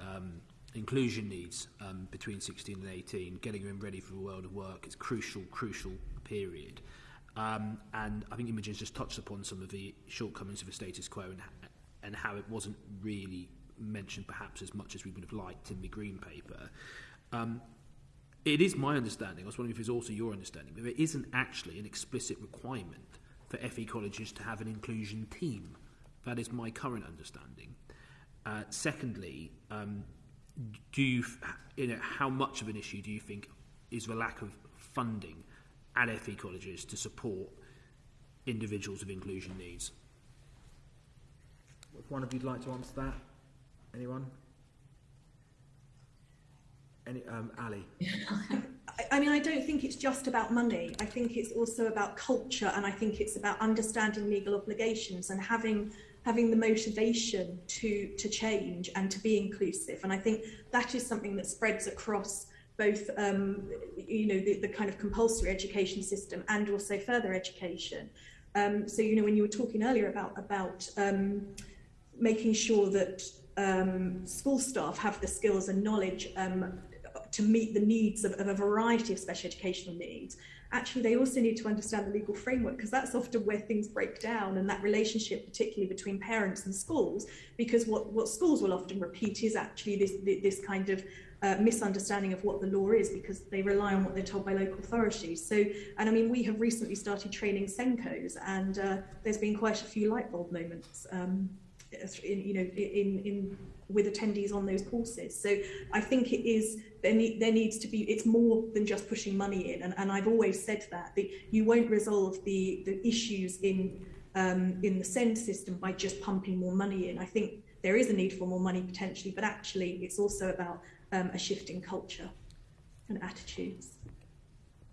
um, inclusion needs um, between 16 and 18, getting them ready for the world of work It's crucial, crucial period. Um, and I think Imogen's just touched upon some of the shortcomings of the status quo and, and how it wasn't really mentioned perhaps as much as we would have liked in the Green Paper. Um, it is my understanding, I was wondering if it's also your understanding, but there isn't actually an explicit requirement for FE colleges to have an inclusion team. That is my current understanding. Uh, secondly, um, do you, you know, how much of an issue do you think is the lack of funding at FE colleges to support individuals with inclusion needs? If one of you'd like to answer that. Anyone? Any, um, Ali. *laughs* I, mean, I don't think it's just about money. I think it's also about culture, and I think it's about understanding legal obligations and having having the motivation to to change and to be inclusive. And I think that is something that spreads across both, um, you know, the, the kind of compulsory education system and also further education. Um, so, you know, when you were talking earlier about about um, making sure that um, school staff have the skills and knowledge um, to meet the needs of, of a variety of special educational needs, actually they also need to understand the legal framework because that's often where things break down and that relationship particularly between parents and schools because what, what schools will often repeat is actually this, this kind of uh, misunderstanding of what the law is because they rely on what they're told by local authorities. So, and I mean, we have recently started training SENCos, and uh, there's been quite a few light bulb moments, um, in, you know, in, in with attendees on those courses. So I think it is there, need, there needs to be it's more than just pushing money in, and, and I've always said that that you won't resolve the the issues in um, in the SEND system by just pumping more money in. I think there is a need for more money potentially, but actually it's also about um, a shift in culture and attitudes.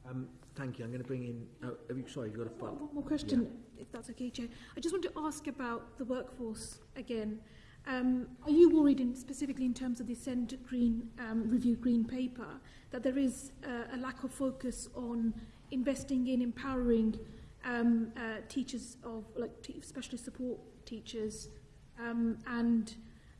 Um, thank you. I'm going to bring in. Oh, you, sorry, you've got a one, one more question, yeah. if that's okay, Chair. I just want to ask about the workforce again. Um, are you worried, in, specifically in terms of the SEND Green um, Review Green Paper, that there is uh, a lack of focus on investing in empowering um, uh, teachers of like specialist support teachers um, and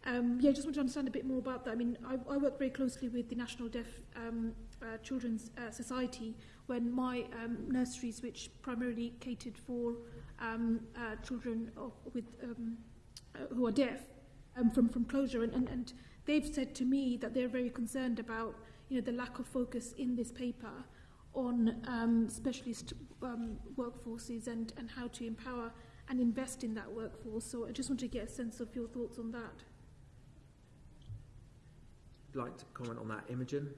um, yeah, I just want to understand a bit more about that. I mean, I, I work very closely with the National Deaf um, uh, Children's uh, Society when my um, nurseries, which primarily catered for um, uh, children of, with, um, uh, who are deaf, um, from, from closure, and, and, and they've said to me that they're very concerned about you know, the lack of focus in this paper on um, specialist um, workforces and, and how to empower and invest in that workforce. So I just want to get a sense of your thoughts on that like to comment on that, Imogen?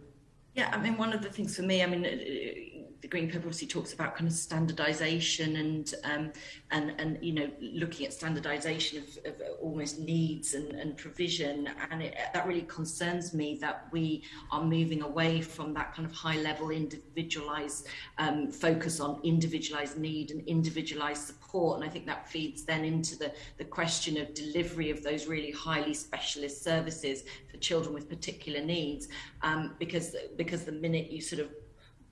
Yeah, I mean, one of the things for me, I mean, uh, uh, the Green Paper obviously talks about kind of standardisation and um, and and you know looking at standardisation of, of, uh, almost needs and, and provision, and it, that really concerns me that we are moving away from that kind of high level individualised um, focus on individualised need and individualised support and I think that feeds then into the the question of delivery of those really highly specialist services for children with particular needs, um, because because the minute you sort of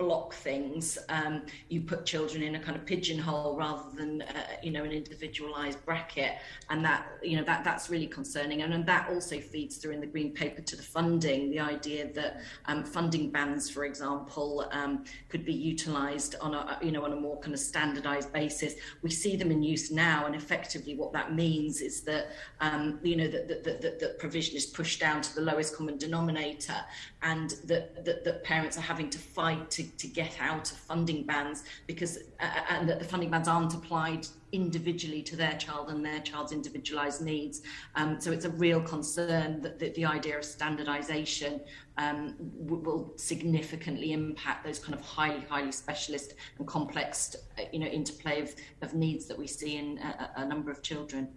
block things. Um, you put children in a kind of pigeonhole rather than uh, you know an individualized bracket, and that you know that that's really concerning. And, and that also feeds through in the green paper to the funding. The idea that um, funding bands, for example, um, could be utilized on a you know on a more kind of standardized basis. We see them in use now, and effectively what that means is that um, you know that that, that that provision is pushed down to the lowest common denominator, and that that, that parents are having to fight to to get out of funding bans because uh, uh, and that the funding bans aren't applied individually to their child and their child's individualized needs. Um, so it's a real concern that, that the idea of standardization um, will significantly impact those kind of highly, highly specialist and complex, uh, you know, interplay of, of needs that we see in a, a number of children.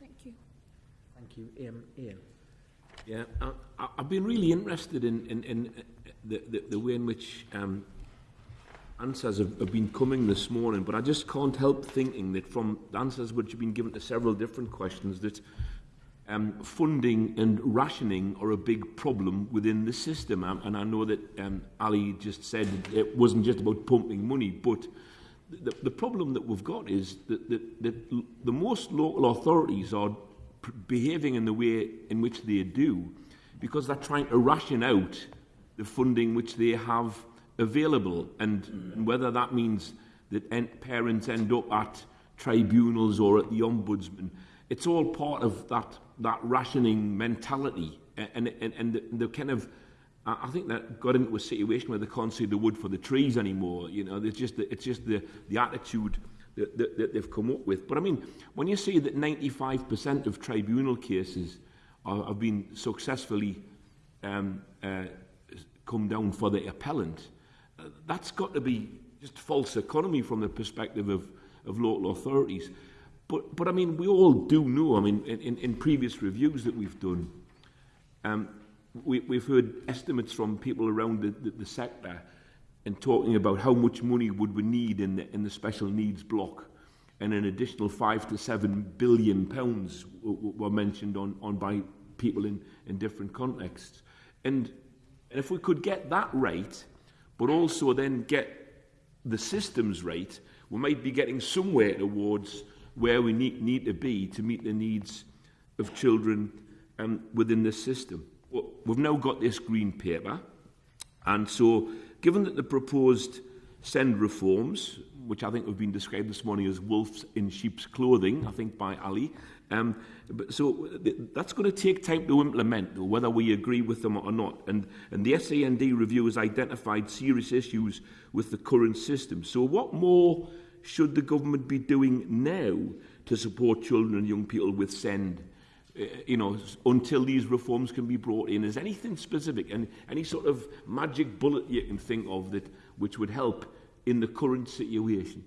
Thank you. Thank you. Ian. Ian. Yeah, I, I've been really interested in, in, in the, the, the way in which um, answers have, have been coming this morning, but I just can't help thinking that from the answers which have been given to several different questions, that um, funding and rationing are a big problem within the system. Um, and I know that um, Ali just said it wasn't just about pumping money, but the, the problem that we've got is that, that, that the most local authorities are behaving in the way in which they do because they're trying to ration out the funding which they have available. And, whether that means that en parents end up at tribunals or at the ombudsman, it's all part of that, that rationing mentality. And, and, and the, the kind of, I think that got into a situation where they can't see the wood for the trees anymore. You know, it's just the, it's just the, the attitude that, that, that they've come up with. But I mean, when you see that 95% of tribunal cases are, have been successfully um, uh, come down for the appellant, uh, that's got to be just false economy from the perspective of, of local authorities. But, but I mean, we all do know, I mean, in, in previous reviews that we've done, um, we, we've heard estimates from people around the, the, the sector and talking about how much money would we need in the, in the special needs block and an additional five to seven billion pounds were mentioned on, on by people in, in different contexts. And, And if we could get that right, but also then get the systems right, we might be getting somewhere towards where we need, need to be to meet the needs of children um, within the system. We've now got this green paper, and so given that the proposed send reforms, which I think have been described this morning as wolves in sheep's clothing, I think by Ali, Um, but, so th that's going to take time to implement, though, whether we agree with them or not. And, and the SAND review has identified serious issues with the current system. So what more should the government be doing now to support children and young people with SEND? Uh, you know, until these reforms can be brought in, is anything specific, and any sort of magic bullet you can think of that which would help in the current situation?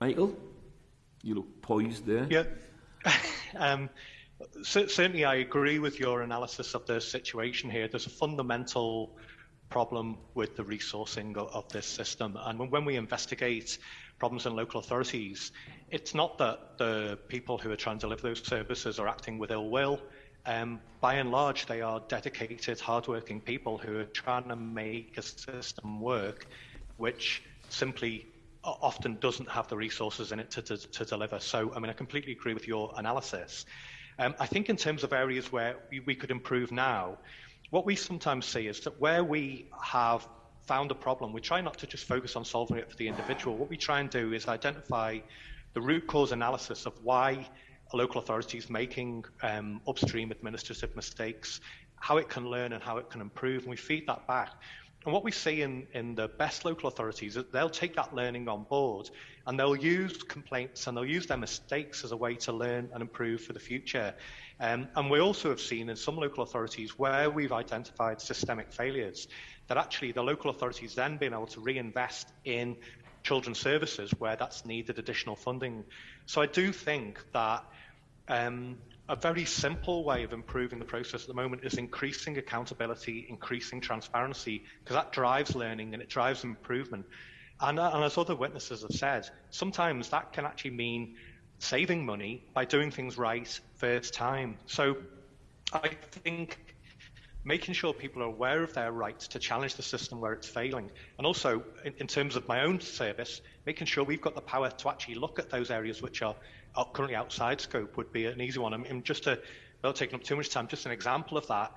Michael? You look poised there. Yeah. *laughs* um, certainly, I agree with your analysis of the situation here. There's a fundamental problem with the resourcing of this system. And when we investigate problems in local authorities, it's not that the people who are trying to deliver those services are acting with ill will. Um, by and large, they are dedicated, hardworking people who are trying to make a system work, which simply often doesn't have the resources in it to, to, to deliver. So, I mean, I completely agree with your analysis. Um, I think in terms of areas where we, we could improve now, what we sometimes see is that where we have found a problem, we try not to just focus on solving it for the individual. What we try and do is identify the root cause analysis of why a local authority is making um, upstream administrative mistakes, how it can learn and how it can improve, and we feed that back. And what we see in, in the best local authorities is they'll take that learning on board and they'll use complaints and they'll use their mistakes as a way to learn and improve for the future. Um, and we also have seen in some local authorities where we've identified systemic failures that actually the local authorities then being able to reinvest in children's services where that's needed additional funding. So I do think that um, a very simple way of improving the process at the moment is increasing accountability, increasing transparency, because that drives learning and it drives improvement. And, uh, and as other witnesses have said, sometimes that can actually mean saving money by doing things right first time. So I think making sure people are aware of their rights to challenge the system where it's failing. And also, in, in, terms of my own service, making sure we've got the power to actually look at those areas which are, are currently outside scope would be an easy one. I mean, just to, without taking up too much time, just an example of that.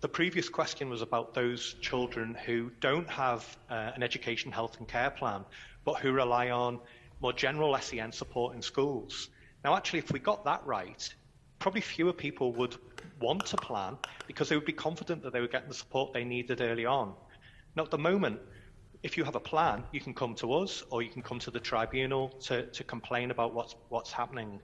The previous question was about those children who don't have uh, an education, health and care plan, but who rely on more general SEN support in schools. Now, actually, if we got that right, probably fewer people would want to plan because they would be confident that they were getting the support they needed early on. Now, at the moment, if you have a plan, you can come to us or you can come to the tribunal to, to complain about what's, what's happening.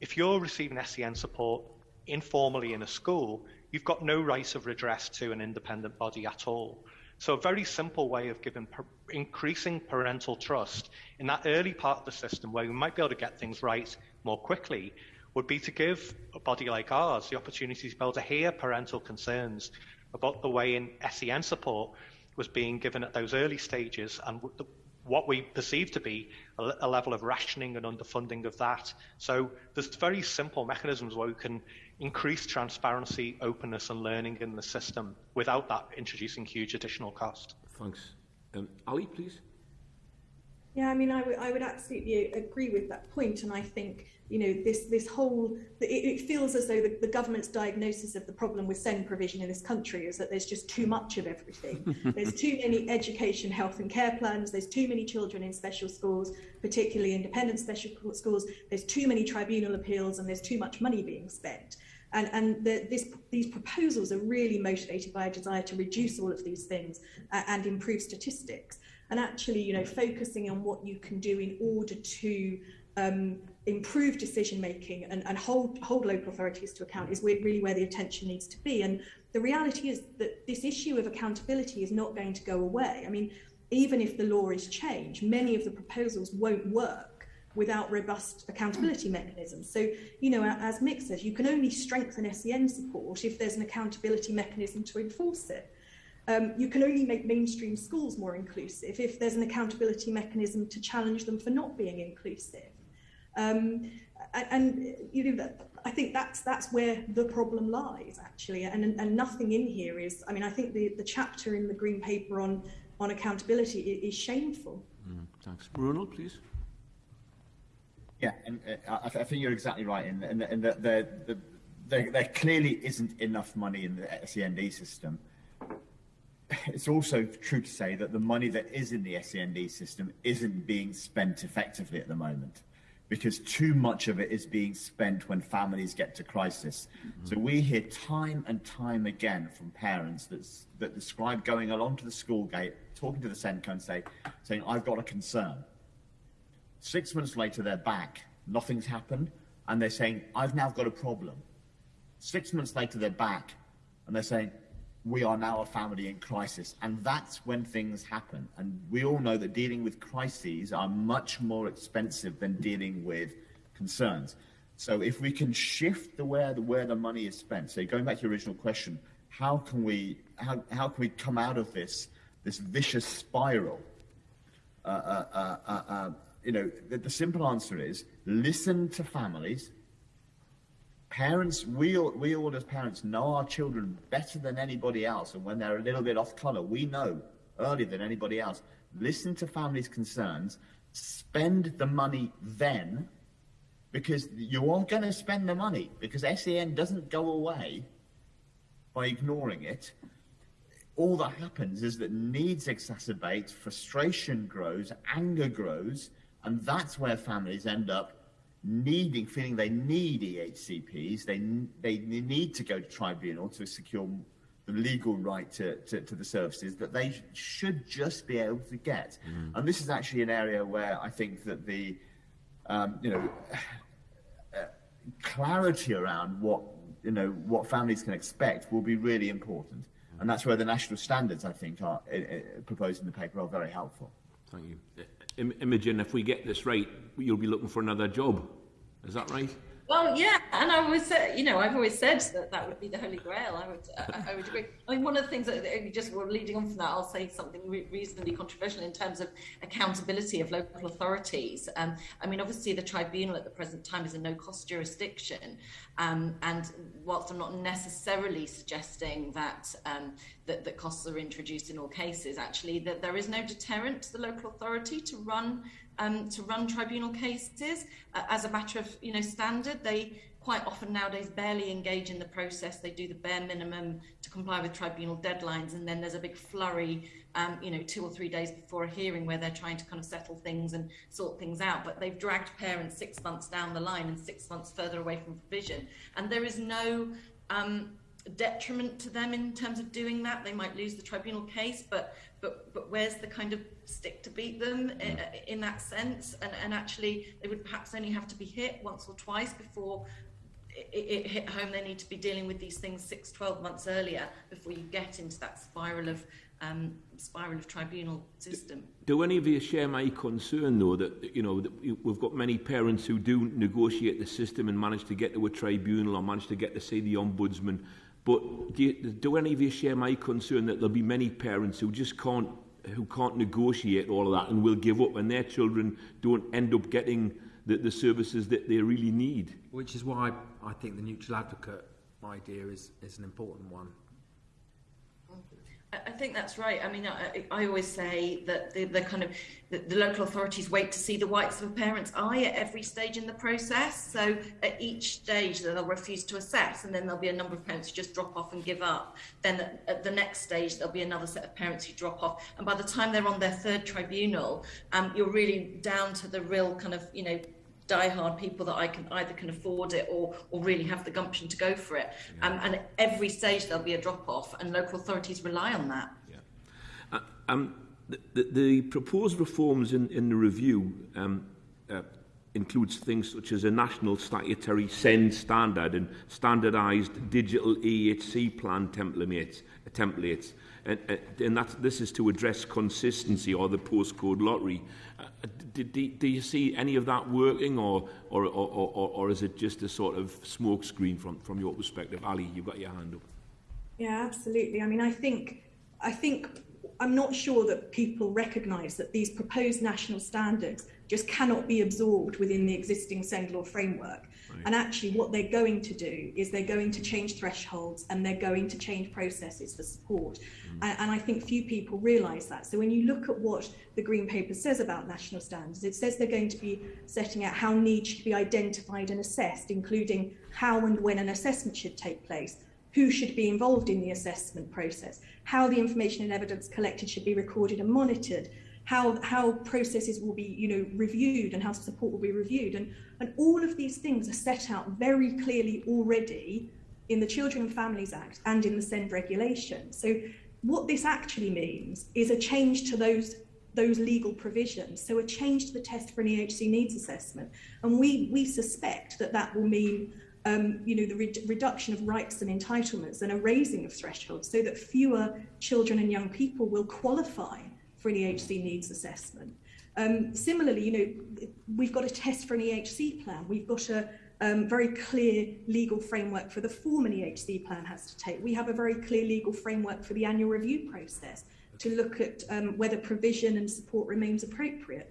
If you're receiving SEN support informally in a school, you've got no right of redress to an independent body at all. So a very simple way of giving increasing parental trust in that early part of the system where we might be able to get things right more quickly would be to give a body like ours the opportunity to be able to hear parental concerns about the way in SEN support was being given at those early stages and what we perceive to be a, a level of rationing and underfunding of that. So there's very simple mechanisms where we can increase transparency, openness, and learning in the system without that introducing huge additional cost. Thanks. Um, Ali, please. Yeah, I mean, I I would absolutely agree with that point, and I think you know this this whole it, it feels as though the, the government's diagnosis of the problem with SEND provision in this country is that there's just too much of everything. *laughs* there's too many education, health, and care plans. There's too many children in special schools, particularly independent special schools. There's too many tribunal appeals, and there's too much money being spent. And, and the, this, these proposals are really motivated by a desire to reduce all of these things uh, and improve statistics and actually, you know, focusing on what you can do in order to um, improve decision making and, and hold hold local authorities to account is really where the attention needs to be. And the reality is that this issue of accountability is not going to go away. I mean, even if the law is changed, many of the proposals won't work without robust accountability mechanisms. So, you know, as Mick says, you can only strengthen SEN support if there's an accountability mechanism to enforce it. Um, you can only make mainstream schools more inclusive if there's an accountability mechanism to challenge them for not being inclusive. Um, and, and, you know I think that's that's where the problem lies actually, and and nothing in here is. I mean, I think the the chapter in the green paper on on accountability is, is shameful. Mm, thanks, Bruno, please. Yeah, and uh, I, I, think you're exactly right in, in, in that there, the, there, there clearly isn't enough money in the SEND system it's also true to say that the money that is in the SEND system isn't being spent effectively at the moment because too much of it is being spent when families get to crisis. Mm-hmm. So we hear time and time again from parents that, that describe going along to the school gate, talking to the SENCo and say, saying, I've got a concern. Six months later, they're back, nothing's happened, and they're saying, I've now got a problem. Six months later, they're back, and they're saying, we are now a family in crisis. And that's when things happen. And we all know that dealing with crises are much more expensive than dealing with concerns. So if we can shift the where the where the money is spent, so going back to your original question, how can we how, how can we come out of this this vicious spiral? Uh, uh, uh, uh, uh you know, the, the simple answer is listen to families, parents, we all, we all as parents know our children better than anybody else. And when they're a little bit off color, we know earlier than anybody else. Listen to families' concerns, spend the money then, because you are going to spend the money, because SEN doesn't go away by ignoring it. All that happens is that needs exacerbate, frustration grows, anger grows, and that's where families end up needing, feeling they need EHCPs, they, they need to go to tribunal to secure the legal right to, to, to the services that they should just be able to get. Mm. And this is actually an area where I think that the, um, you know, uh, clarity around what, you know, what families can expect will be really important. And that's where the national standards, I think, are uh, uh proposed in the paper are very helpful. Thank you. Im Imogen, if we get this right, you'll be looking for another job. Is that right? Well, yeah, and I always said, you know, I've always said that that would be the holy grail. I would, I, would agree. I mean, one of the things that just leading on from that, I'll say something re- reasonably controversial in terms of accountability of local authorities. Um, I mean, obviously, the tribunal at the present time is a no-cost jurisdiction, um, and whilst I'm not necessarily suggesting that, um, that that costs are introduced in all cases, actually, that there is no deterrent to the local authority to run um, to run tribunal cases uh, as a matter of you know standard. They quite often nowadays barely engage in the process. They do the bare minimum to comply with tribunal deadlines, and then there's a big flurry, um, you know, two or three days before a hearing where they're trying to kind of settle things and sort things out. But they've dragged parents six months down the line and six months further away from provision, and there is no um, detriment to them in terms of doing that. They might lose the tribunal case, but but but where's the kind of stick to beat them in, in that sense? And and actually, they would perhaps only have to be hit once or twice before it, it hit home. They need to be dealing with these things six, 12 months earlier before you get into that spiral of um, spiral of tribunal system. Do, do any of you share my concern, though, that you know that we've got many parents who do negotiate the system and manage to get to a tribunal or manage to get to see the ombudsman But do, you, do any of you share my concern that there'll be many parents who just can't who can't negotiate all of that and will give up and their children don't end up getting the, the services that they really need? Which is why I think the neutral advocate idea is, is an important one. I think that's right. I mean, I, I always say that the, the kind of the, the, local authorities wait to see the whites of a parent's eye at every stage in the process. So at each stage, they'll refuse to assess, and then there'll be a number of parents who just drop off and give up. Then at, the next stage, there'll be another set of parents who drop off, and by the time they're on their third tribunal, um, you're really down to the real kind of you know die-hard people that I can either can afford it or or really have the gumption to go for it. Yeah. Um, and at every stage there'll be a drop-off, and local authorities rely on that. Yeah. Uh, um, the, the, the proposed reforms in, in the review um, uh, includes things such as a national statutory SEND standard and standardised digital EHC plan templates, templates and, and that, this is to address consistency or the postcode lottery. Uh, do, do, do you see any of that working, or, or, or, or, or is it just a sort of smokescreen from, from your perspective? Ali, you've got your hand up. Yeah, absolutely. I mean, I think, I think I'm not sure that people recognise that these proposed national standards just cannot be absorbed within the existing SEND law framework. Right. And actually, what they're going to do is they're going to change thresholds and they're going to change processes for support. Mm. And, and I think few people realise that. So when you look at what the Green Paper says about national standards, it says they're going to be setting out how needs should be identified and assessed, including how and when an assessment should take place, who should be involved in the assessment process, how the information and evidence collected should be recorded and monitored, how how processes will be you know reviewed and how support will be reviewed. And and all of these things are set out very clearly already in the Children and Families Act and in the SEND regulation. So what this actually means is a change to those those legal provisions. So a change to the test for an EHC needs assessment. And we we suspect that that will mean um, you know, the re reduction of rights and entitlements and a raising of thresholds so that fewer children and young people will qualify for an EHC needs assessment. Um, similarly, you know, we've got a test for an EHC plan. We've got a um, very clear legal framework for the form an EHC plan has to take. We have a very clear legal framework for the annual review process to look at um, whether provision and support remains appropriate.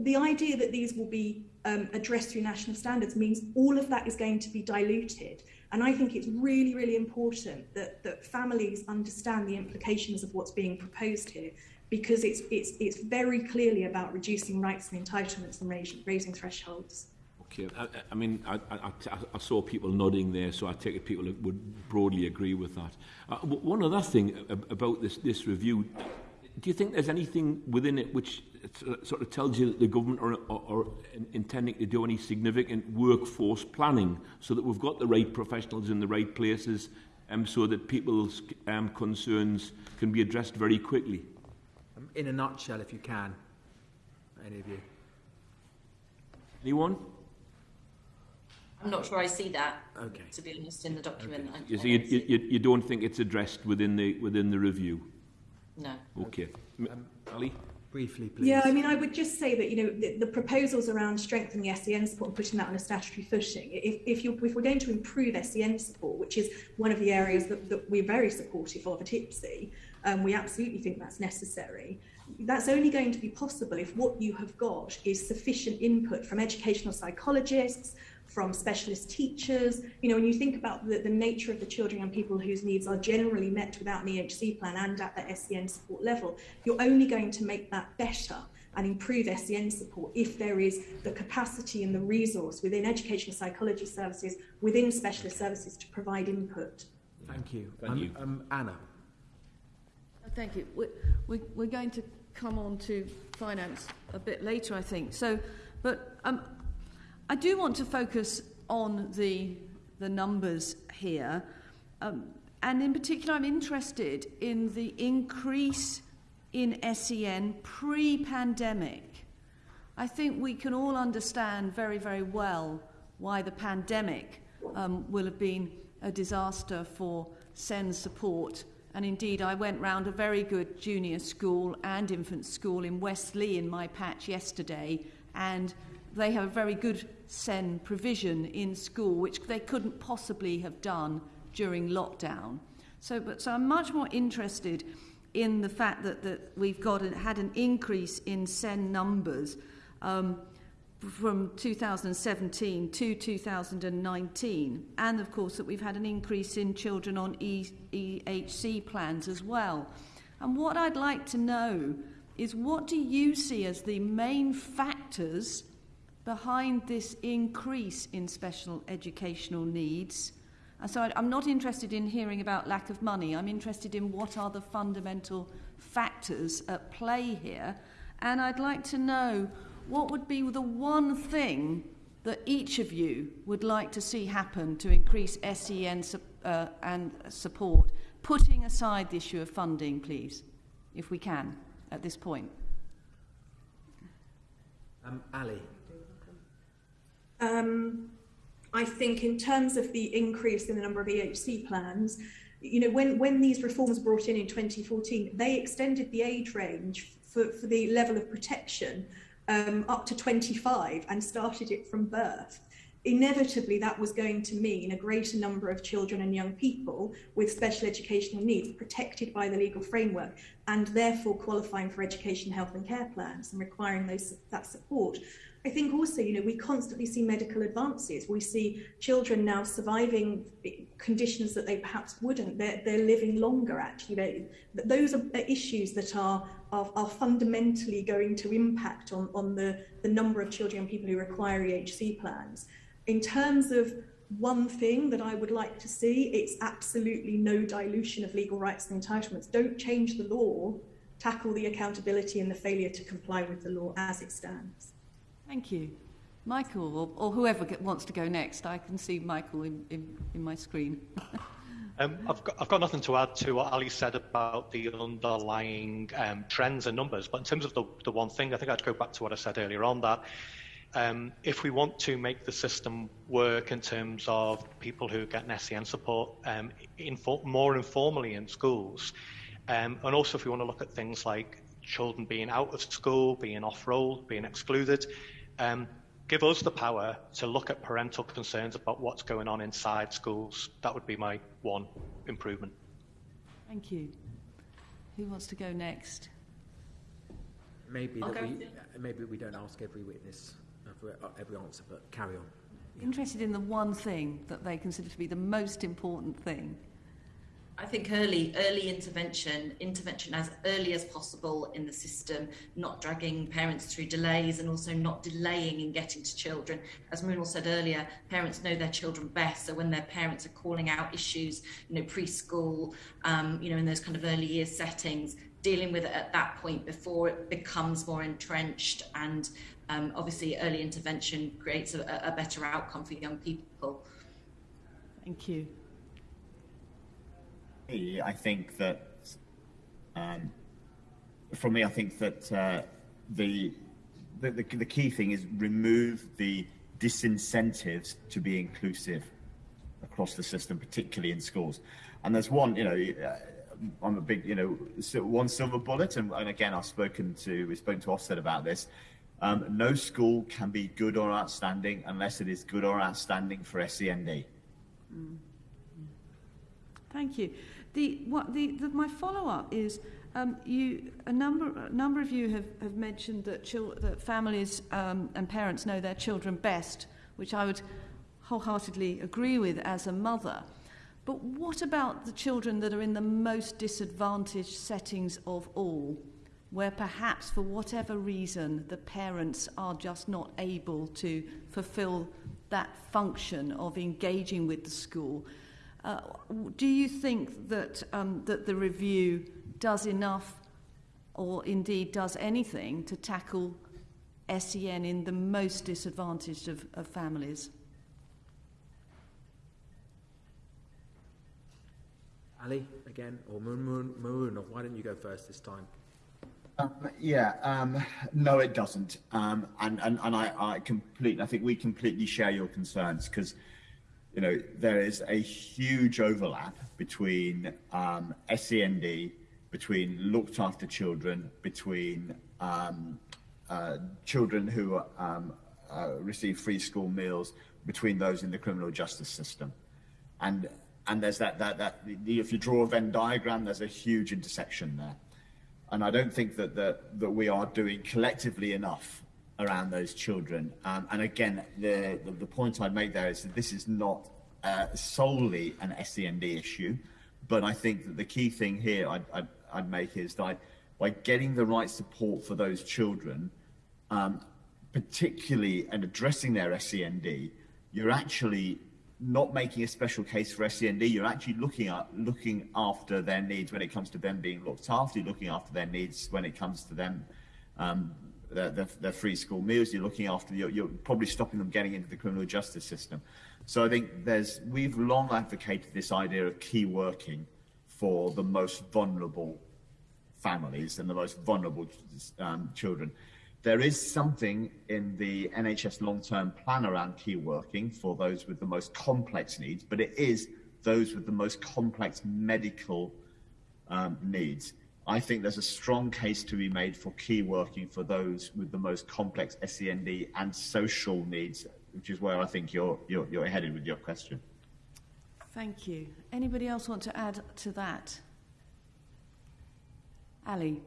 The idea that these will be um, addressed through national standards means all of that is going to be diluted. And I think it's really, really important that, that families understand the implications of what's being proposed here because it's it's it's very clearly about reducing rights and entitlements and raising, raising thresholds. Okay, I, I mean, I, I, I saw people nodding there, so I take it people would broadly agree with that. Uh, one other thing about this this review, do you think there's anything within it which sort of tells you that the government are, are, are intending to do any significant workforce planning so that we've got the right professionals in the right places, um, so that people's um, concerns can be addressed very quickly? Um, in a nutshell, if you can, any of you. Anyone? I'm not sure I see that. Okay. To be honest, in the document. Okay. You, see, you, you, you don't think it's addressed within the within the review? No. Okay. Um, Ali? Briefly, please. Yeah, I mean, I would just say that, you know, the, the proposals around strengthening SEN support and putting that on a statutory footing, if, if, you're, if we're going to improve SEN support, which is one of the areas that, that we're very supportive of at IPSEA, um, we absolutely think that's necessary. That's only going to be possible if what you have got is sufficient input from educational psychologists, from specialist teachers. You know, when you think about the, the nature of the children and people whose needs are generally met without an EHC plan and at the SEN support level, you're only going to make that better and improve SEN support if there is the capacity and the resource within educational psychology services, within specialist services to provide input. Thank you. Thank um, you. Um, Anna. Thank you. We're, we, we're going to come on to finance a bit later, I think. So, but um, I do want to focus on the, the numbers here. Um, and in particular, I'm interested in the increase in SEN pre pandemic. I think we can all understand very, very well why the pandemic um, will have been a disaster for SEN support and indeed, I went round a very good junior school and infant school in Westleigh in my patch yesterday, and they have a very good SEN provision in school, which they couldn't possibly have done during lockdown. So, but, so I'm much more interested in the fact that, that we've got had an increase in SEN numbers. Um, from 2017 to 2019, and of course that we've had an increase in children on e- EHC plans as well. And what I'd like to know is what do you see as the main factors behind this increase in special educational needs? And so I'm not interested in hearing about lack of money. I'm interested in what are the fundamental factors at play here. And I'd like to know what would be the one thing that each of you would like to see happen to increase SEN su- uh, and support, putting aside the issue of funding, please, if we can, at this point. Um, Ali. Um, I think in terms of the increase in the number of EHC plans, you know, when, when these reforms were brought in in 2014, they extended the age range for, for the level of protection um, up to 25 and started it from birth. Inevitably, that was going to mean a greater number of children and young people with special educational needs protected by the legal framework and therefore qualifying for education, health, and care plans and requiring those, that support. I think also, you know, we constantly see medical advances. We see children now surviving conditions that they perhaps wouldn't. They're, they're living longer, actually. those are issues that are, are, are fundamentally going to impact on, on the, the number of children and people who require EHC plans. In terms of one thing that I would like to see, it's absolutely no dilution of legal rights and entitlements. Don't change the law, tackle the accountability and the failure to comply with the law as it stands. Thank you. Michael, or, or whoever wants to go next. I can see Michael in, in, in my screen. *laughs* um, I've, got, I've got nothing to add to what Ali said about the underlying um, trends and numbers, but in terms of the, the one thing, I think I'd go back to what I said earlier on that um, if we want to make the system work in terms of people who get SEN support um, info- more informally in schools, um, and also if we want to look at things like children being out of school, being off roll, being excluded, um, give us the power to look at parental concerns about what's going on inside schools. That would be my one improvement. Thank you. Who wants to go next? Maybe that we, uh, maybe we don't ask every witness uh, for uh, every answer, but carry on. Yeah. Interested in the one thing that they consider to be the most important thing. I think early early intervention, intervention as early as possible in the system, not dragging parents through delays and also not delaying in getting to children. As Mrinal said earlier, parents know their children best. So when their parents are calling out issues, you know, preschool, um, you know, in those kind of early years settings, dealing with it at that point before it becomes more entrenched and um, obviously early intervention creates a, a better outcome for young people. Thank you. I think that, um, for me, I think that uh, the, the, the, key thing is remove the disincentives to be inclusive across the system, particularly in schools. And there's one, you know, uh, I'm a big, you know, one silver bullet, and, and again, I've spoken to, we spoke to Ofsted about this. Um, no school can be good or outstanding unless it is good or outstanding for SEND. Mm. Thank you. The, what, the, the, my follow-up is um, you, a, number, a number of you have, have mentioned that, chil- that families um, and parents know their children best, which I would wholeheartedly agree with as a mother. But what about the children that are in the most disadvantaged settings of all, where perhaps for whatever reason the parents are just not able to fulfill that function of engaging with the school? Uh, do you think that, um, that the review does enough or indeed does anything to tackle SEN in the most disadvantaged of, of families? Ali, again, or Maroon, Maroon, why don't you go first this time? Um, yeah, um, no, it doesn't. Um, and and, and I, I completely, I think we completely share your concerns because you know, there is a huge overlap between um, SEND, between looked after children, between um, uh, children who um, uh, receive free school meals, between those in the criminal justice system. And, and there's that, that, that if you draw a Venn diagram, there's a huge intersection there. And I don't think that, that, that we are doing collectively enough around those children. Um, and again, the, the, the point I'd make there is that this is not uh, solely an SEND issue, but I think that the key thing here I'd, I'd, I'd make is that by getting the right support for those children, um, particularly and addressing their SEND, you're actually not making a special case for SEND. You're actually looking at looking after their needs when it comes to them being looked after. Looking after their needs when it comes to them um, their, their, their, free school meals. You're looking after. You're, you're probably stopping them getting into the criminal justice system. So I think there's we've long advocated this idea of key working for the most vulnerable families and the most vulnerable um, children. There is something in the NHS long-term plan around key working for those with the most complex needs, but it is those with the most complex medical um, needs. I think there's a strong case to be made for key working for those with the most complex SEND and social needs, which is where I think you're, you're, you're headed with your question. Thank you. Anybody else want to add to that? Ali.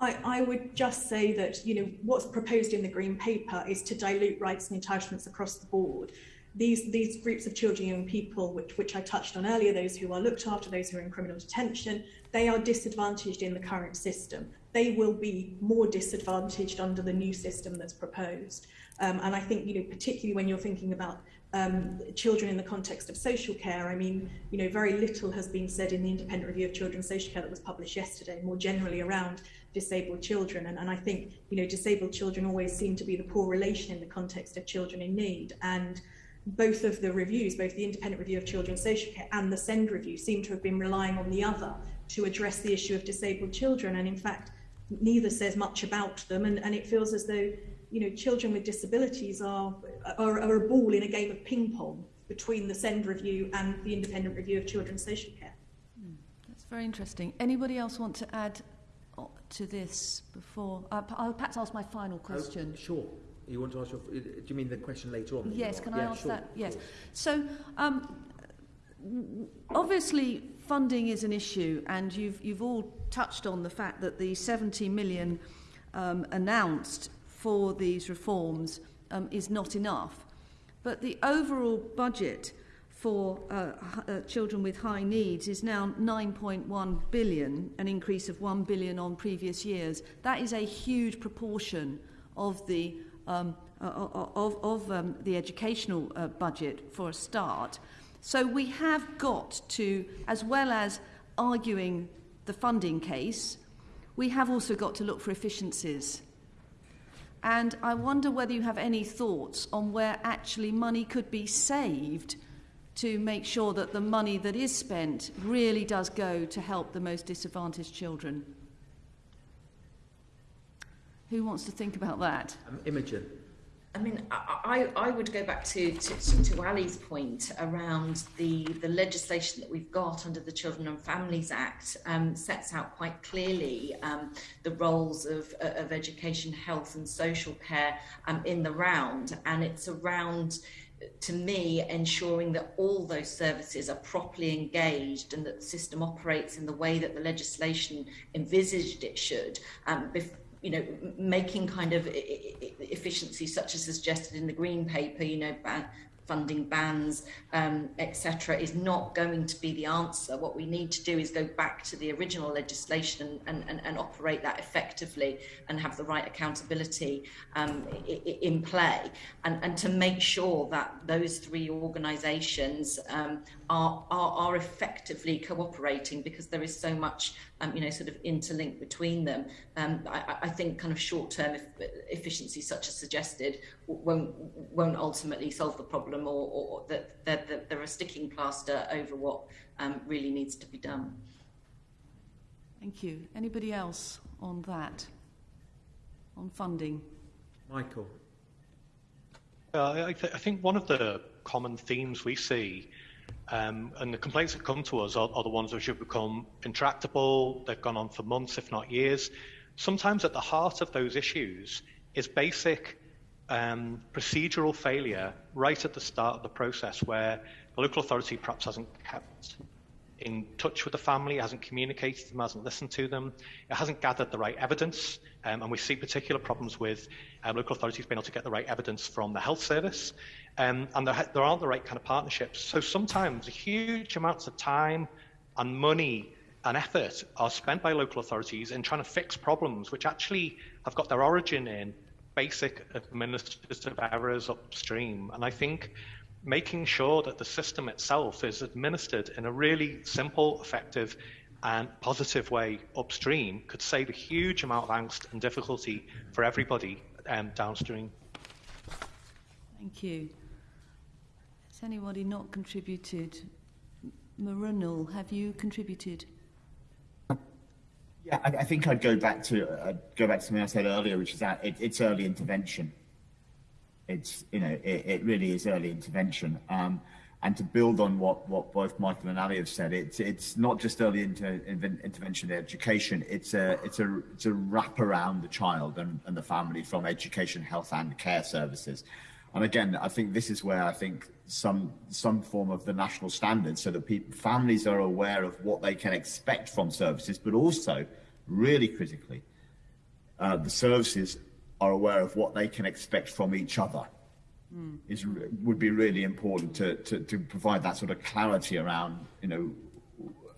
I, I would just say that you know what's proposed in the green paper is to dilute rights and entitlements across the board. These these groups of children, and young people, which which I touched on earlier, those who are looked after, those who are in criminal detention, they are disadvantaged in the current system. They will be more disadvantaged under the new system that's proposed. Um, and I think you know particularly when you're thinking about um, children in the context of social care. I mean, you know, very little has been said in the independent review of children's social care that was published yesterday, more generally around disabled children. And, and I think, you know, disabled children always seem to be the poor relation in the context of children in need. And both of the reviews, both the independent review of children's social care and the SEND review, seem to have been relying on the other to address the issue of disabled children. And in fact, neither says much about them. And, and it feels as though, you know, children with disabilities are, are, are a ball in a game of ping pong between the SEND review and the independent review of children's social care. Hmm, that's very interesting. Anybody else want to add to this before? Uh, I'll perhaps ask my final question. Oh, sure. You want to ask your... Do you mean the question later on? Yes, can I yeah, ask sure, that? Yes. Sure. So, um, obviously, funding is an issue, and you've, you've all touched on the fact that the 70 million um, announced for these reforms um, is not enough. But the overall budget for uh, uh, children with high needs is now 9.1 billion, an increase of 1 billion on previous years. That is a huge proportion of the um, of, of um, the educational uh, budget for a start. So we have got to, as well as arguing the funding case, we have also got to look for efficiencies. And I wonder whether you have any thoughts on where actually money could be saved to make sure that the money that is spent really does go to help the most disadvantaged children. Who wants to think about that? Um, Imogen. I mean, I, I, would go back to, to, to Ali's point around the, the legislation that we've got under the Children and Families Act um, sets out quite clearly um, the roles of, of education, health and social care um, in the round. And it's around to me, ensuring that all those services are properly engaged and that the system operates in the way that the legislation envisaged it should. Um, you know, making kind of efficiencies such as suggested in the green paper, you know, funding bands, um, etc., is not going to be the answer. What we need to do is go back to the original legislation and, and, and operate that effectively and have the right accountability um, in play, and, and to make sure that those three organisations um, are, are, are effectively cooperating because there is so much um, you know, sort of interlinked between them. Um, I, I think kind of short-term efficiency, such as suggested, won't won't ultimately solve the problem, or, or that they're, they're, they're, a sticking plaster over what um, really needs to be done. Thank you. Anybody else on that? On funding? Michael. Uh, I, th I think one of the common themes we see um, and the complaints that come to us are, are, the ones which have become intractable, they've gone on for months, if not years. Sometimes at the heart of those issues is basic um, procedural failure right at the start of the process where the local authority perhaps hasn't kept in touch with the family, hasn't communicated to them, hasn't listened to them, it hasn't gathered the right evidence. Um, and we see particular problems with um, local authorities being able to get the right evidence from the health service. Um, and there, there aren't the right kind of partnerships. So sometimes huge amounts of time and money and effort are spent by local authorities in trying to fix problems which actually have got their origin in basic administrative errors upstream. And I think making sure that the system itself is administered in a really simple, effective, and positive way upstream could save a huge amount of angst and difficulty for everybody um, downstream. Thank you. Has anybody not contributed? Mrinal, have you contributed? Yeah, I, I think I'd go back to uh, go back to something I said earlier, which is that it, it's early intervention. It's you know it, it really is early intervention. Um, and to build on what, what both Michael and Ali have said, it's it's not just early inter, intervention in education. It's a it's a it's a wrap around the child and, and the family from education, health, and care services. And again, I think this is where I think some some form of the national standard, so that people, families are aware of what they can expect from services, but also, really critically, uh, the services are aware of what they can expect from each other. Mm. Is would be really important to, to to provide that sort of clarity around you know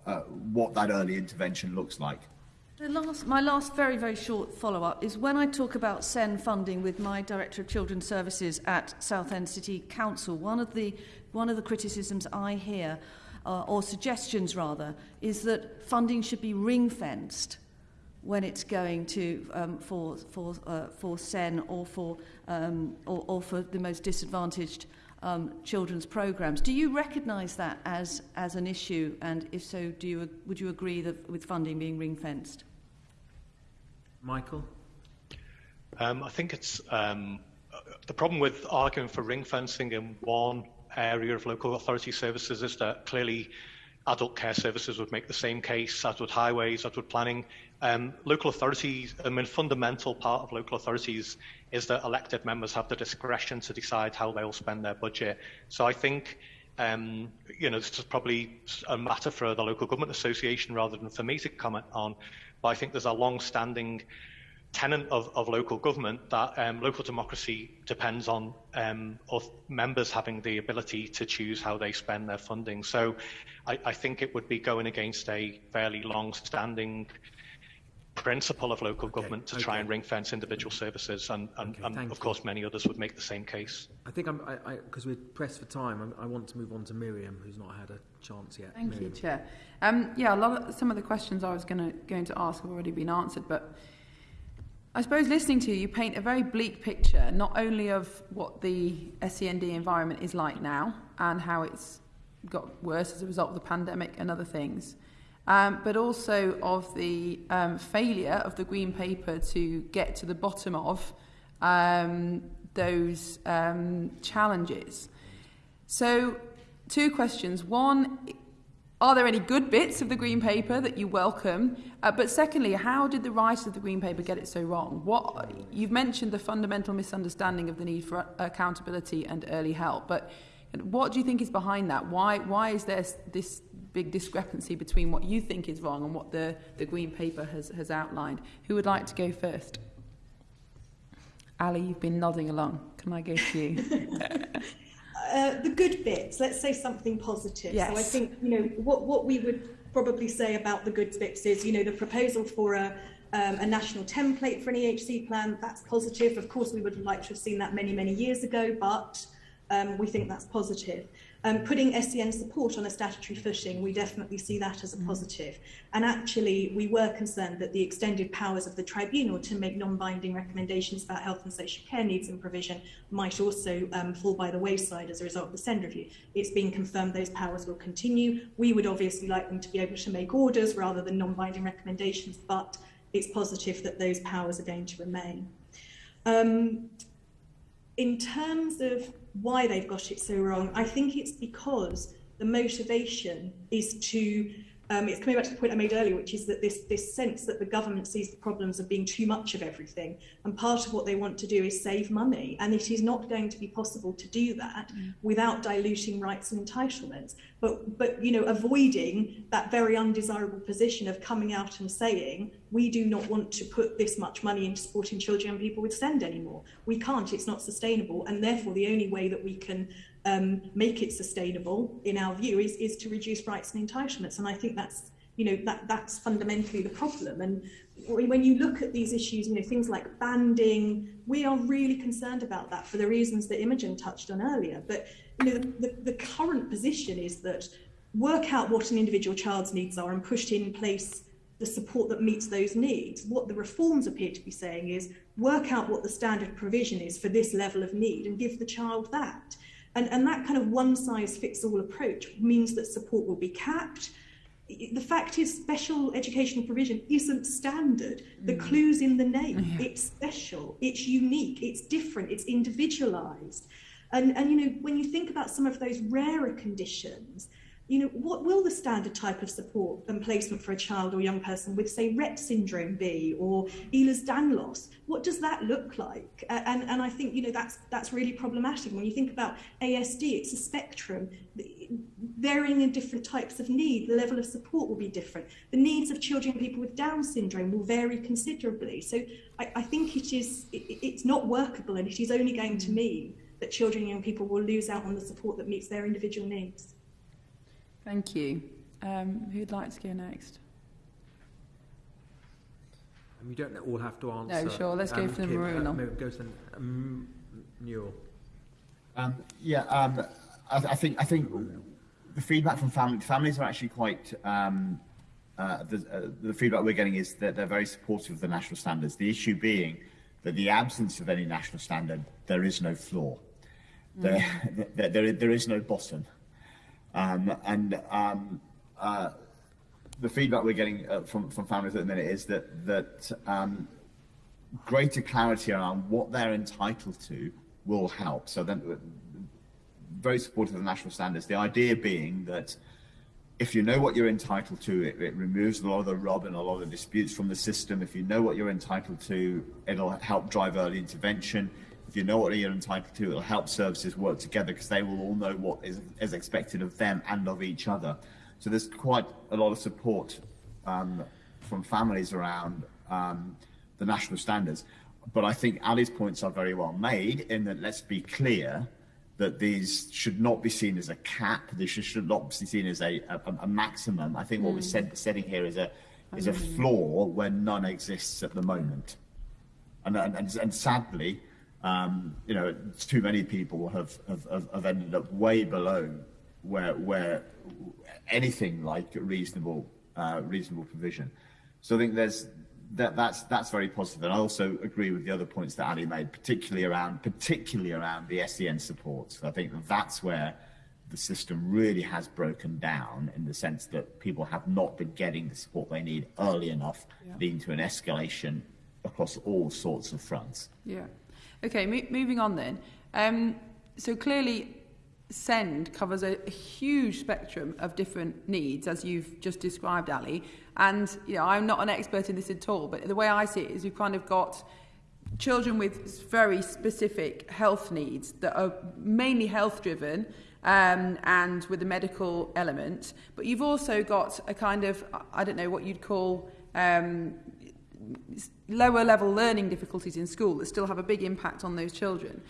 uh, what that early intervention looks like. Last, my last very, very short follow up is when I talk about SEN funding with my Director of Children's Services at Southend City Council, one of the, one of the criticisms I hear, uh, or suggestions rather, is that funding should be ring fenced when it's going to um, for, for, uh, for SEN or for, um, or, or for the most disadvantaged um, children's programs. Do you recognise that as, as an issue? And if so, do you, would you agree that with funding being ring fenced? Michael? Um, I think it's um, uh, the problem with arguing for ring fencing in one area of local authority services is that clearly adult care services would make the same case, as would highways, as would planning. Um, local authorities, I mean, fundamental part of local authorities is that elected members have the discretion to decide how they'll spend their budget. So I think, um, you know, this is probably a matter for the Local Government Association rather than for me to comment on, But I think there's a long-standing tenet of, of local government that um, local democracy depends on um, members having the ability to choose how they spend their funding. So I, I think it would be going against a fairly long-standing principle of local okay. government to okay. try and ring fence individual services, and, and, okay, and of course many others would make the same case. I think I'm because we're pressed for time. I, I, want to move on to Miriam, who's not had a chance yet. Thank you, Chair. Um, yeah, a lot of, some of the questions I was going to going to ask have already been answered, but I suppose listening to you, you paint a very bleak picture, not only of what the SEND environment is like now and how it's got worse as a result of the pandemic and other things, um, but also of the um, failure of the Green Paper to get to the bottom of um, those um, challenges. So, two questions. One, are there any good bits of the Green Paper that you welcome? Uh, but secondly, how did the writers of the Green Paper get it so wrong? What you've mentioned the fundamental misunderstanding of the need for accountability and early help, but what do you think is behind that? Why why is there this big discrepancy between what you think is wrong and what the, the Green Paper has, has outlined. Who would like to go first? Ali, you've been nodding along. Can I go to you? *laughs* uh, the good bits, let's say something positive. Yes. So I think, you know, what, what we would probably say about the good bits is, you know, the proposal for a, um, a national template for an EHC plan, that's positive. Of course, we would liked to have seen that many, many years ago, but um, we think that's positive. Um, putting SEN support on a statutory footing, we definitely see that as a mm. positive. And actually, we were concerned that the extended powers of the tribunal to make non-binding recommendations about health and social care needs and provision might also um, fall by the wayside as a result of the SEND review. It's been confirmed those powers will continue. We would obviously like them to be able to make orders rather than non-binding recommendations, but it's positive that those powers are going to remain. Um, in terms of why they've got it so wrong. I think it's because the motivation is to um, it's coming back to the point I made earlier, which is that this this sense that the government sees the problems of being too much of everything, and part of what they want to do is save money, and it is not going to be possible to do that mm. without diluting rights and entitlements. But but you know, avoiding that very undesirable position of coming out and saying we do not want to put this much money into supporting children and people with SEND anymore. We can't. It's not sustainable, and therefore the only way that we can um, make it sustainable, in our view, is, is to reduce rights and entitlements. And I think that's, you know, that, that's fundamentally the problem. And when you look at these issues, you know, things like banding, we are really concerned about that for the reasons that Imogen touched on earlier. But, you know, the, the, the current position is that work out what an individual child's needs are and push in place the support that meets those needs. What the reforms appear to be saying is work out what the standard provision is for this level of need and give the child that. And, and that kind of one size fits all approach means that support will be capped. The fact is, special educational provision isn't standard. The mm. clue's in the name. Yeah. It's special, it's unique, it's different, it's individualized. And, and, you know, when you think about some of those rarer conditions, you know, what will the standard type of support and placement for a child or young person with, say, Rett syndrome be, or Ehlers-Danlos? What does that look like? And, and I think, you know, that's, that's really problematic. When you think about ASD, it's a spectrum, varying in different types of need. The level of support will be different. The needs of children and people with Down syndrome will vary considerably. So I, I think it is, it, it's not workable, and it is only going to mm. mean that children and young people will lose out on the support that meets their individual needs. Thank you. Um, who'd like to go next? Um, you don't all have to answer. No, sure. Let's um, go for the maroon. Uh, go to um, Newell. Um, yeah, um, I, I, think I think the feedback from family, families are actually quite. Um, uh, the, uh, the feedback we're getting is that they're very supportive of the national standards. The issue being that the absence of any national standard, there is no floor. Mm. There, *laughs* there, there, there is no bottom. Um, and um, uh, the feedback we're getting uh, from, from families at the minute is that, that um, greater clarity around what they're entitled to will help. So then, uh, very supportive of the national standards. The idea being that if you know what you're entitled to, it, it, removes a lot of the rub and a lot of the disputes from the system. If you know what you're entitled to, it'll help drive early intervention if you know what you're entitled to, it'll help services work together because they will all know what is, is expected of them and of each other. So there's quite a lot of support um, from families around um, the national standards. But I think Ali's points are very well made in that let's be clear that these should not be seen as a cap. They should, not be seen as a, a, a maximum. I think what mm. we're said, setting here is a is a floor where none exists at the moment. And, and, and sadly, um, you know, too many people have, have, have ended up way below where, where anything like reasonable, uh, reasonable provision. So I think there's, that, that's, that's very positive. And I also agree with the other points that Ali made, particularly around, particularly around the SEN support. So I think that's where the system really has broken down in the sense that people have not been getting the support they need early enough, yeah. leading to an escalation across all sorts of fronts. Yeah. Okay, mo- moving on then. Um, so clearly, SEND covers a, a huge spectrum of different needs, as you've just described, Ali. And you know, I'm not an expert in this at all, but the way I see it is we've kind of got children with very specific health needs that are mainly health driven um, and with a medical element. But you've also got a kind of, I don't know what you'd call um, lower level learning difficulties in school that still have a big impact on those children.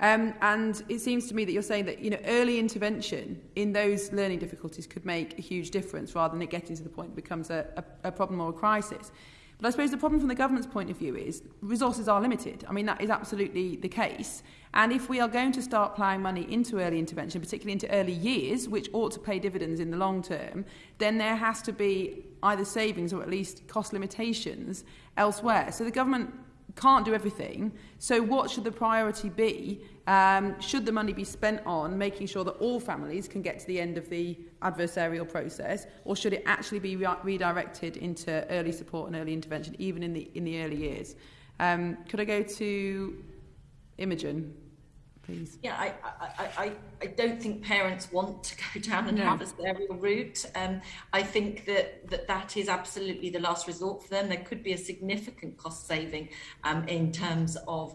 Um, and it seems to me that you're saying that you know early intervention in those learning difficulties could make a huge difference rather than it getting to the point it becomes a, a, a problem or a crisis. But I suppose the problem from the government's point of view is resources are limited. I mean, that is absolutely the case. And if we are going to start ploughing money into early intervention, particularly into early years, which ought to pay dividends in the long term, then there has to be either savings or at least cost limitations elsewhere. So the government can't do everything. So what should the priority be? Um, should the money be spent on making sure that all families can get to the end of the adversarial process, or should it actually be re redirected into early support and early intervention, even in the in the early years? Um, could I go to Imogen, please. Yeah, I, I, I, I don't think parents want to go *laughs* down an No. adversarial route. Um, I think that, that that is absolutely the last resort for them. There could be a significant cost saving um, in terms of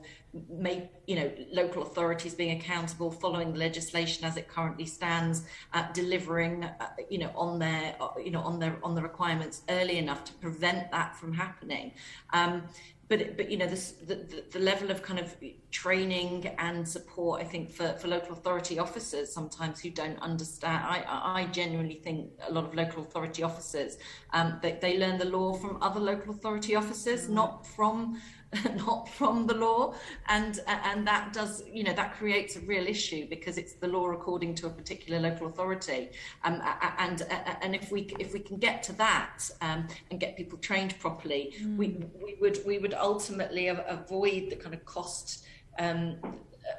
make, you know, local authorities being accountable, following the legislation as it currently stands, uh, delivering, uh, you know, on their, uh, you know, on their on the requirements early enough to prevent that from happening. Um, but but you know this, the, the the level of kind of training and support I think for, for local authority officers sometimes who don't understand I I genuinely think a lot of local authority officers um they, they learn the law from other local authority officers not from *laughs* not from the law and and that does you know that creates a real issue because it's the law according to a particular local authority um, a- a- and and if we if we can get to that um, and get people trained properly we we would we would ultimately avoid the kind of cost um,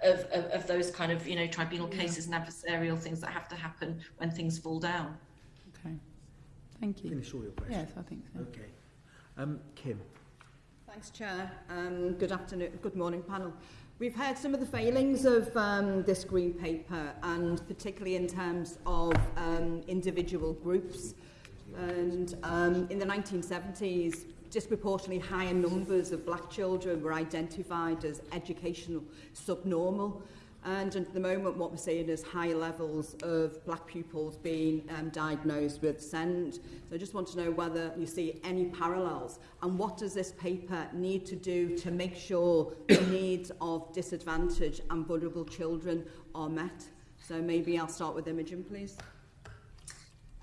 of, of, of those kind of you know tribunal cases and adversarial things that have to happen when things fall down Okay. Thank you. Finish all your questions. Yes, I think so. Okay. Um, Kim. Thanks, Chair. Um, good afternoon, good morning, panel. We've heard some of the failings of um, this green paper, and particularly in terms of um, individual groups. And um, in the 1970s, disproportionately higher numbers of black children were identified as educational subnormal. And at the moment, what we're seeing is high levels of black pupils being um, diagnosed with SEND. So I just want to know whether you see any parallels and what does this paper need to do to make sure the *coughs* needs of disadvantaged and vulnerable children are met? So maybe I'll start with Imogen, please.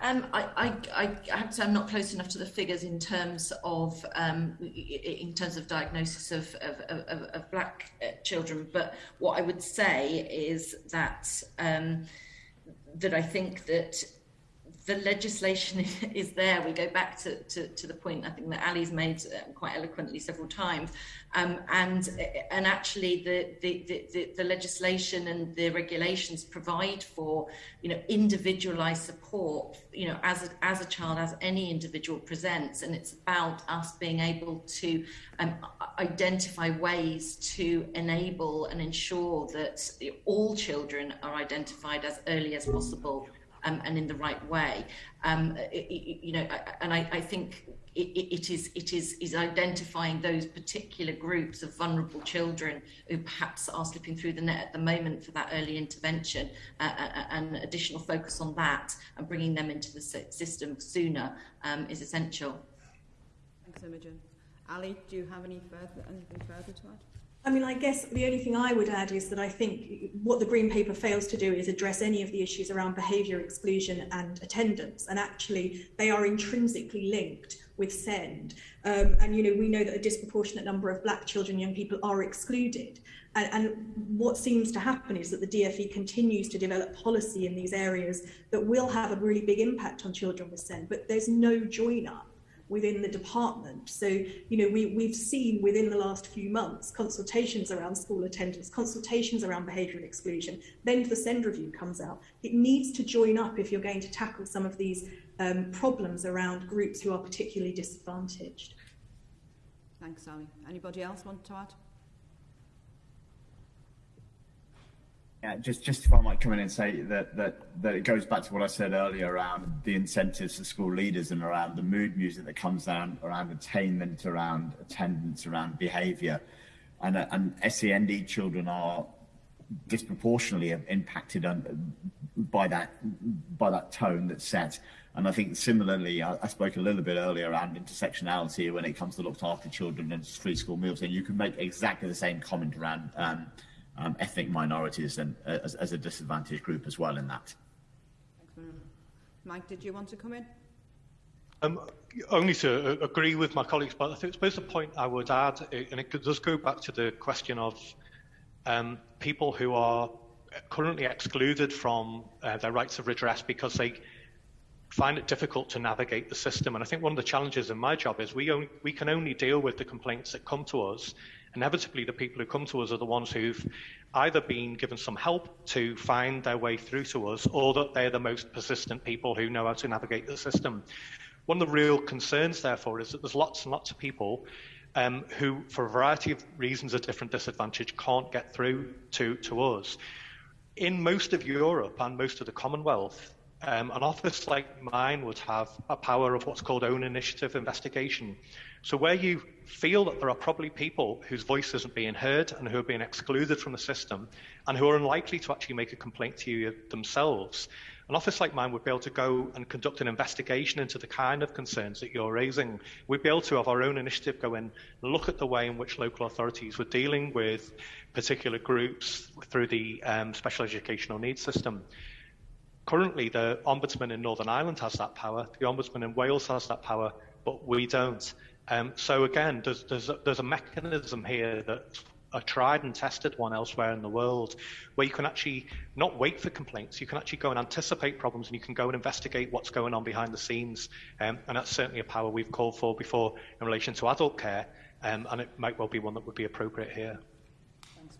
Um, I, I, I have to say I'm not close enough to the figures in terms of um, in terms of diagnosis of, of, of, of black uh, children, but what I would say is that um, that I think that the legislation *laughs* is there. We go back to, to, to the point I think that Ali's made um, quite eloquently several times, um, and and actually the, the, the, the, the legislation and the regulations provide for you know individualized support you know as a, as a child as any individual presents, and it's about us being able to um, identify ways to enable and ensure that all children are identified as early as possible um, and in the right way. Um, i- i- you know, and I, I think it, it it is it is is identifying those particular groups of vulnerable children who perhaps are slipping through the net at the moment for that early intervention uh, uh, and additional focus on that and bringing them into the system sooner um, is essential. Thanks, Imogen. Ali, do you have any further, anything further to add? I mean, I guess the only thing I would add is that I think what the Green Paper fails to do is address any of the issues around behaviour exclusion and attendance. And actually, they are intrinsically linked with SEND. Um, and, you know, we know that a disproportionate number of black children, young people are excluded. And, and what seems to happen is that the DFE continues to develop policy in these areas that will have a really big impact on children with SEND, but there's no join up within the department. So, you know, we, we've seen within the last few months consultations around school attendance, consultations around behavioural exclusion. Then the SEND review comes out. It needs to join up if you're going to tackle some of these um, problems around groups who are particularly disadvantaged. Thanks, Ali. Anybody else want to add? Yeah, just just if I might come in and say that that that it goes back to what I said earlier around the incentives for school leaders and around the mood music that comes down around attainment, around attendance, around behaviour, and uh, and SEND children are disproportionately impacted by that by that tone that's set. And I think similarly, I, I spoke a little bit earlier around intersectionality when it comes to looked after children and free school meals, and you can make exactly the same comment around um, um, ethnic minorities and, uh, as, as a disadvantaged group as well in that. Thanks, Mike, did you want to come in? Um, only to uh, agree with my colleagues, but I think suppose the point I would add, and it does go back to the question of um, people who are currently excluded from uh, their rights of redress because they find it difficult to navigate the system. And I think one of the challenges in my job is we, only, we can only deal with the complaints that come to us Inevitably, the people who come to us are the ones who've either been given some help to find their way through to us or that they're the most persistent people who know how to navigate the system. One of the real concerns, therefore, is that there's lots and lots of people um, who, for a variety of reasons of different disadvantage, can't get through to, to us. In most of Europe and most of the Commonwealth, um, an office like mine would have a power of what's called own initiative investigation. So, where you feel that there are probably people whose voice isn't being heard and who are being excluded from the system and who are unlikely to actually make a complaint to you themselves, an office like mine would be able to go and conduct an investigation into the kind of concerns that you're raising. We'd be able to have our own initiative go in, look at the way in which local authorities were dealing with particular groups through the um, special educational needs system. Currently, the Ombudsman in Northern Ireland has that power, the Ombudsman in Wales has that power, but we don't. Um, so again, there's, there's, a, there's a mechanism here that a tried and tested one elsewhere in the world where you can actually not wait for complaints, you can actually go and anticipate problems and you can go and investigate what's going on behind the scenes. Um, and that's certainly a power we've called for before in relation to adult care, um, and it might well be one that would be appropriate here.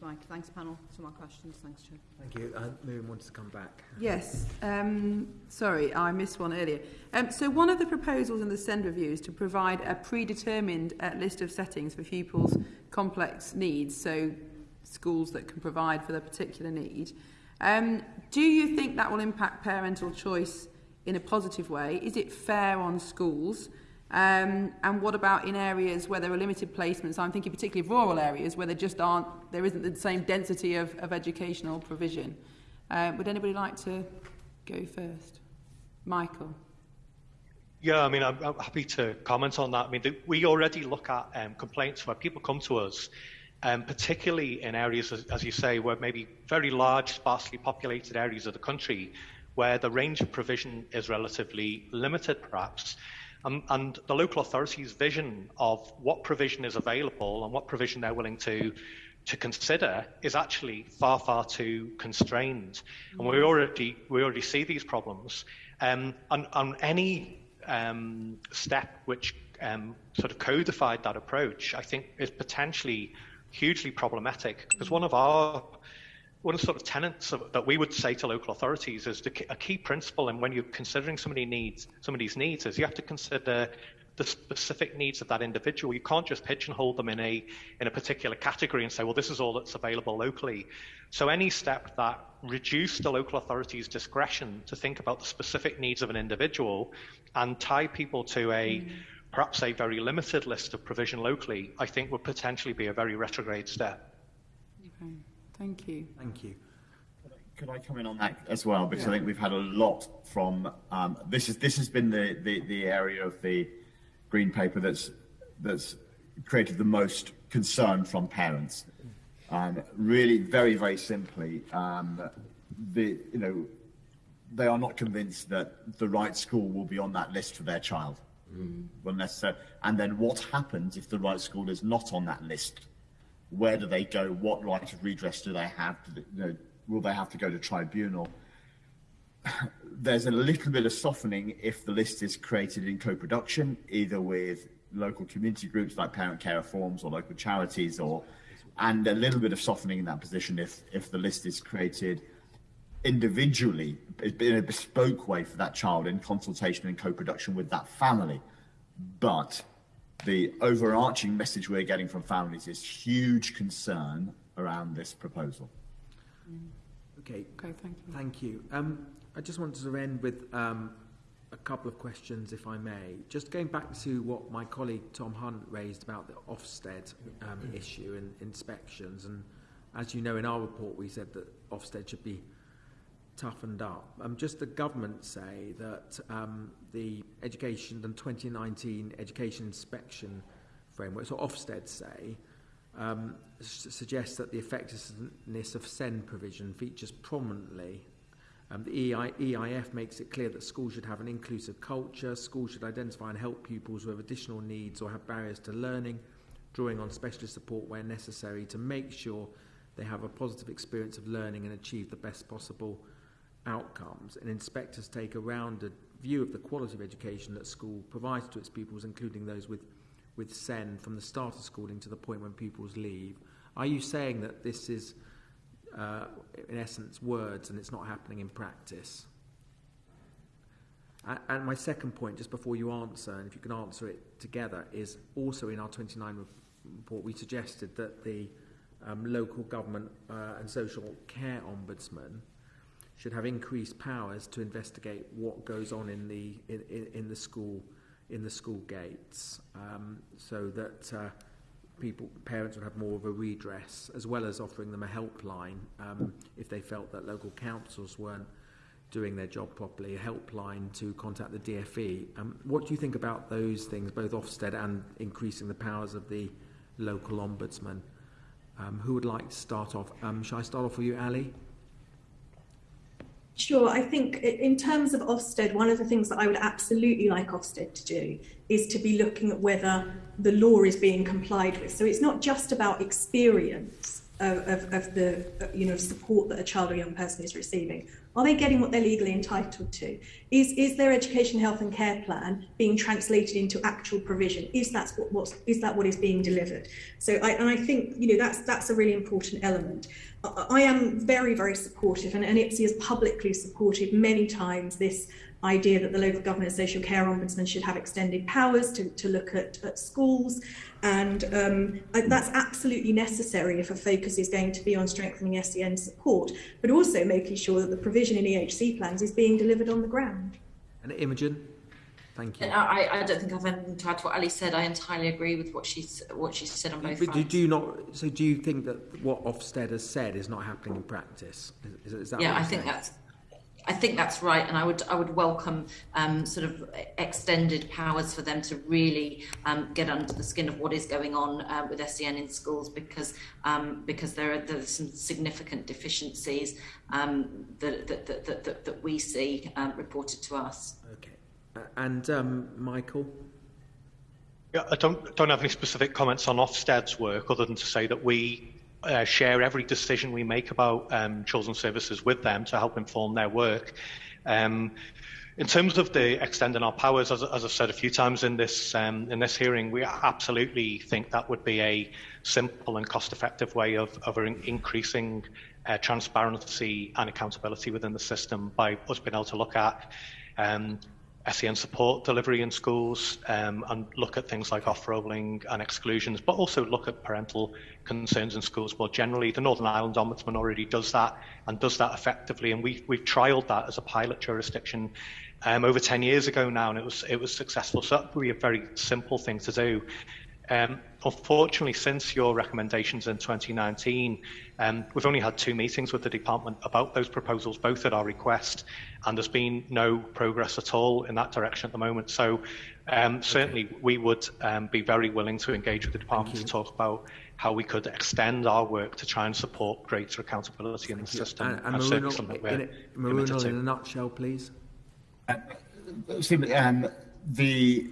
Mike. Thanks, panel. Some more questions. Thanks, Chair. Thank you. Uh, Miriam wants to come back. Yes. Um, sorry, I missed one earlier. Um, so one of the proposals in the SEND review is to provide a predetermined uh, list of settings for pupils' complex needs, so schools that can provide for their particular need. Um, do you think that will impact parental choice in a positive way? Is it fair on schools? Um, and what about in areas where there are limited placements? I'm thinking particularly of rural areas where there just aren't, there isn't the same density of, of educational provision. Uh, would anybody like to go first? Michael. Yeah, I mean, I'm, I'm happy to comment on that. I mean, the, we already look at um, complaints where people come to us, um, particularly in areas, as, as you say, where maybe very large, sparsely populated areas of the country, where the range of provision is relatively limited, perhaps. And, and the local authorities' vision of what provision is available and what provision they're willing to to consider is actually far, far too constrained. And we already we already see these problems. Um, on, on any um, step which um, sort of codified that approach, I think is potentially hugely problematic because one of our one of the sort of tenets of, that we would say to local authorities is the, a key principle, and when you're considering somebody needs somebody's needs, is you have to consider the specific needs of that individual. You can't just pigeonhole them in a in a particular category and say, well, this is all that's available locally. So any step that reduced the local authority's discretion to think about the specific needs of an individual and tie people to a mm. perhaps a very limited list of provision locally, I think would potentially be a very retrograde step. Okay. Thank you. Thank you. Could I come in on that as well? Because yeah. I think we've had a lot from um, this. Is this has been the, the, the area of the green paper that's that's created the most concern from parents. Um, really, very very simply, um, the you know they are not convinced that the right school will be on that list for their child. Mm. Unless, uh, and then what happens if the right school is not on that list? Where do they go? What right of redress do they have? Do they, you know, will they have to go to tribunal? *sighs* There's a little bit of softening if the list is created in co-production, either with local community groups like Parent Carer Forums or local charities, or and a little bit of softening in that position if if the list is created individually in a bespoke way for that child in consultation and co-production with that family. But the overarching message we're getting from families is huge concern around this proposal. Okay. Okay, thank you. Thank you. Um, I just wanted to end with um, a couple of questions, if I may. Just going back to what my colleague Tom Hunt raised about the Ofsted um, issue and inspections, and as you know, in our report, we said that Ofsted should be toughened up. Um, just the government say that um, the education, the 2019 education inspection framework, so Ofsted say, um, suggests that the effectiveness of SEND provision features prominently. Um, the EI EIF makes it clear that schools should have an inclusive culture, schools should identify and help pupils who have additional needs or have barriers to learning, drawing on specialist support where necessary to make sure they have a positive experience of learning and achieve the best possible outcomes, and inspectors take a rounded view of the quality of education that school provides to its pupils, including those with, with SEN from the start of schooling to the point when pupils leave. Are you saying that this is, uh, in essence, words and it's not happening in practice? And my second point, just before you answer, and if you can answer it together, is also in our 29 report, we suggested that the um, local government uh, and social care ombudsman should have increased powers to investigate what goes on in the in, in, in the school in the school gates, um, so that uh, people parents would have more of a redress, as well as offering them a helpline um, if they felt that local councils weren't doing their job properly, a helpline to contact the DFE. Um, what do you think about those things, both Ofsted and increasing the powers of the local ombudsman? Um, who would like to start off? Um, shall I start off with you, Ali? Sure. I think in terms of Ofsted, one of the things that I would absolutely like Ofsted to do is to be looking at whether the law is being complied with. So it's not just about experience of, of, of the you know support that a child or young person is receiving. Are they getting what they're legally entitled to? Is is their education, health, and care plan being translated into actual provision? Is that what what's, is that what is being delivered? So I and I think you know that's that's a really important element. I, I am very very supportive, and, and IPSEA has publicly supported many times this idea that the local government and social care ombudsman should have extended powers to, to look at, at schools. And um, that's absolutely necessary if a focus is going to be on strengthening SEN support, but also making sure that the provision in EHC plans is being delivered on the ground. And Imogen? Thank you. I, I don't think I've anything to add to what Ali said. I entirely agree with what she's what she said on both but fronts. do you not? So do you think that what Ofsted has said is not happening in practice? Is, is that yeah, I think saying? that's I think that's right, and I would I would welcome um, sort of extended powers for them to really um, get under the skin of what is going on uh, with SEN in schools because um, because there are there's some significant deficiencies um, that, that, that, that, that we see um, reported to us. Okay, uh, and um, Michael. Yeah, I don't don't have any specific comments on Ofsted's work other than to say that we uh, share every decision we make about um, children's services with them to help inform their work. Um, in terms of the extending our powers, as, as I've said a few times in this um, in this hearing, we absolutely think that would be a simple and cost-effective way of, of increasing uh, transparency and accountability within the system by us being able to look at um, SEN support delivery in schools um, and look at things like off-rolling and exclusions, but also look at parental concerns in schools more generally. The Northern Ireland Ombudsman already does that and does that effectively, and we, we've trialled that as a pilot jurisdiction um, over 10 years ago now, and it was, it was successful. So that would be a very simple thing to do. Um, unfortunately, since your recommendations in 2019, um, we've only had two meetings with the department about those proposals, both at our request, and there's been no progress at all in that direction at the moment. So um, certainly okay. we would um, be very willing to engage with the department to talk about how we could extend our work to try and support greater accountability in the system. And, and Mrinal, in, Mrinal in a nutshell, please. Uh, um, the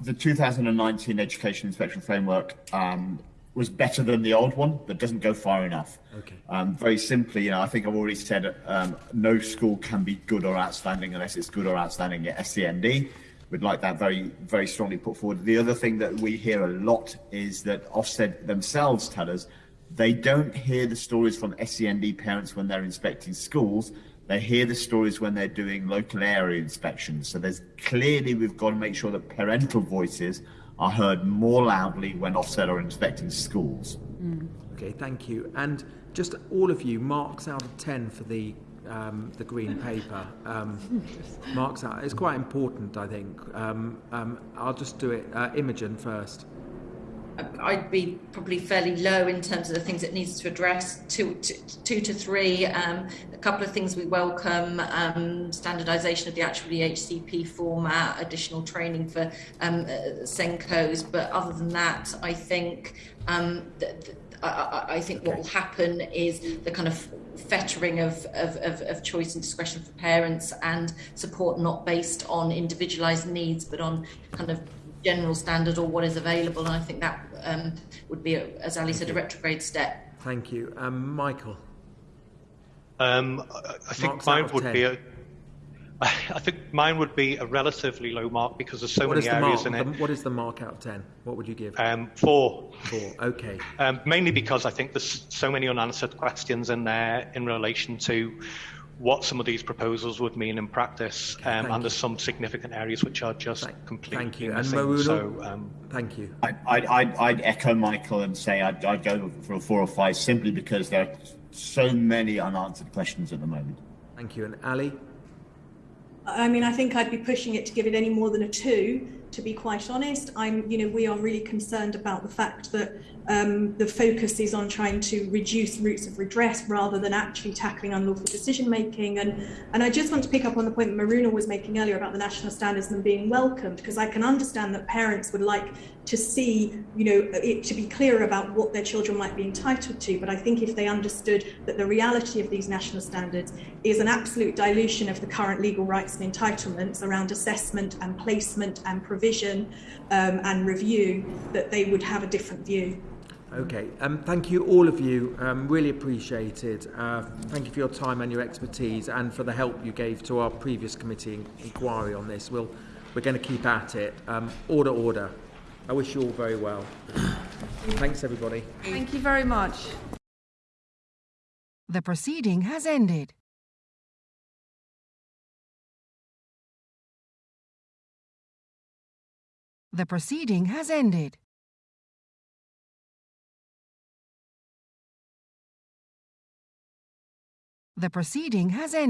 the 2019 Education Inspection Framework um, was better than the old one, but doesn't go far enough. Okay. Um, very simply, you know, I think I've already said um, no school can be good or outstanding unless it's good or outstanding at SEND. We'd like that very, very strongly put forward. The other thing that we hear a lot is that Ofsted themselves tell us they don't hear the stories from SEND parents when they're inspecting schools they hear the stories when they're doing local area inspections. So there's clearly we've got to make sure that parental voices are heard more loudly when Ofsted are inspecting schools. Mm. Okay, thank you. And just all of you, marks out of 10 for the um, the green *laughs* paper um, marks out. It's quite important, I think. Um, um, I'll just do it. Uh, Imogen first. I'd be probably fairly low in terms of the things it needs to address. Two, two, two to three. Um, a couple of things we welcome: um, standardisation of the actual EHCP format, additional training for um, uh, SENCos. But other than that, I think um, th- I, I, think okay. what will happen is the kind of fettering of, of, of, of, choice and discretion for parents and support not based on individualised needs, but on kind of general standard or what is available. And I think that um, would be, a, as Ali said, a retrograde step. Thank you. Um, Michael? Um, I think Marks mine would 10. be a. *laughs* I think mine would be a relatively low mark because there's so what many areas mark, in it. what is the mark out of 10? What would you give? Um, four. Four, okay. Um, mainly because I think there's so many unanswered questions in there in relation to what some of these proposals would mean in practice, Okay, um, and there's some significant areas which are just Thank- completely thank you. And missing. So, um, Thank you. I, I'd, I'd, I'd echo Michael and say I'd, I'd go for a four or five simply because there are so many unanswered questions at the moment. Thank you. And Ali? I mean, I think I'd be pushing it to give it any more than a two. To be quite honest, I'm, you know, we are really concerned about the fact that um, the focus is on trying to reduce routes of redress rather than actually tackling unlawful decision making. And and I just want to pick up on the point that Mrinal was making earlier about the national standards and being welcomed, because I can understand that parents would like to see, you know, it to be clear about what their children might be entitled to. But I think if they understood that the reality of these national standards is an absolute dilution of the current legal rights and entitlements around assessment and placement and provision um, and review, that they would have a different view. Okay, um, thank you all of you. Um, really appreciated. Uh, thank you for your time and your expertise, and for the help you gave to our previous committee inquiry on this. We'll, we're going to keep at it. Um, order, order. I wish you all very well. Thanks, everybody. Thank you very much. The proceeding has ended. The proceeding has ended. The proceeding has ended.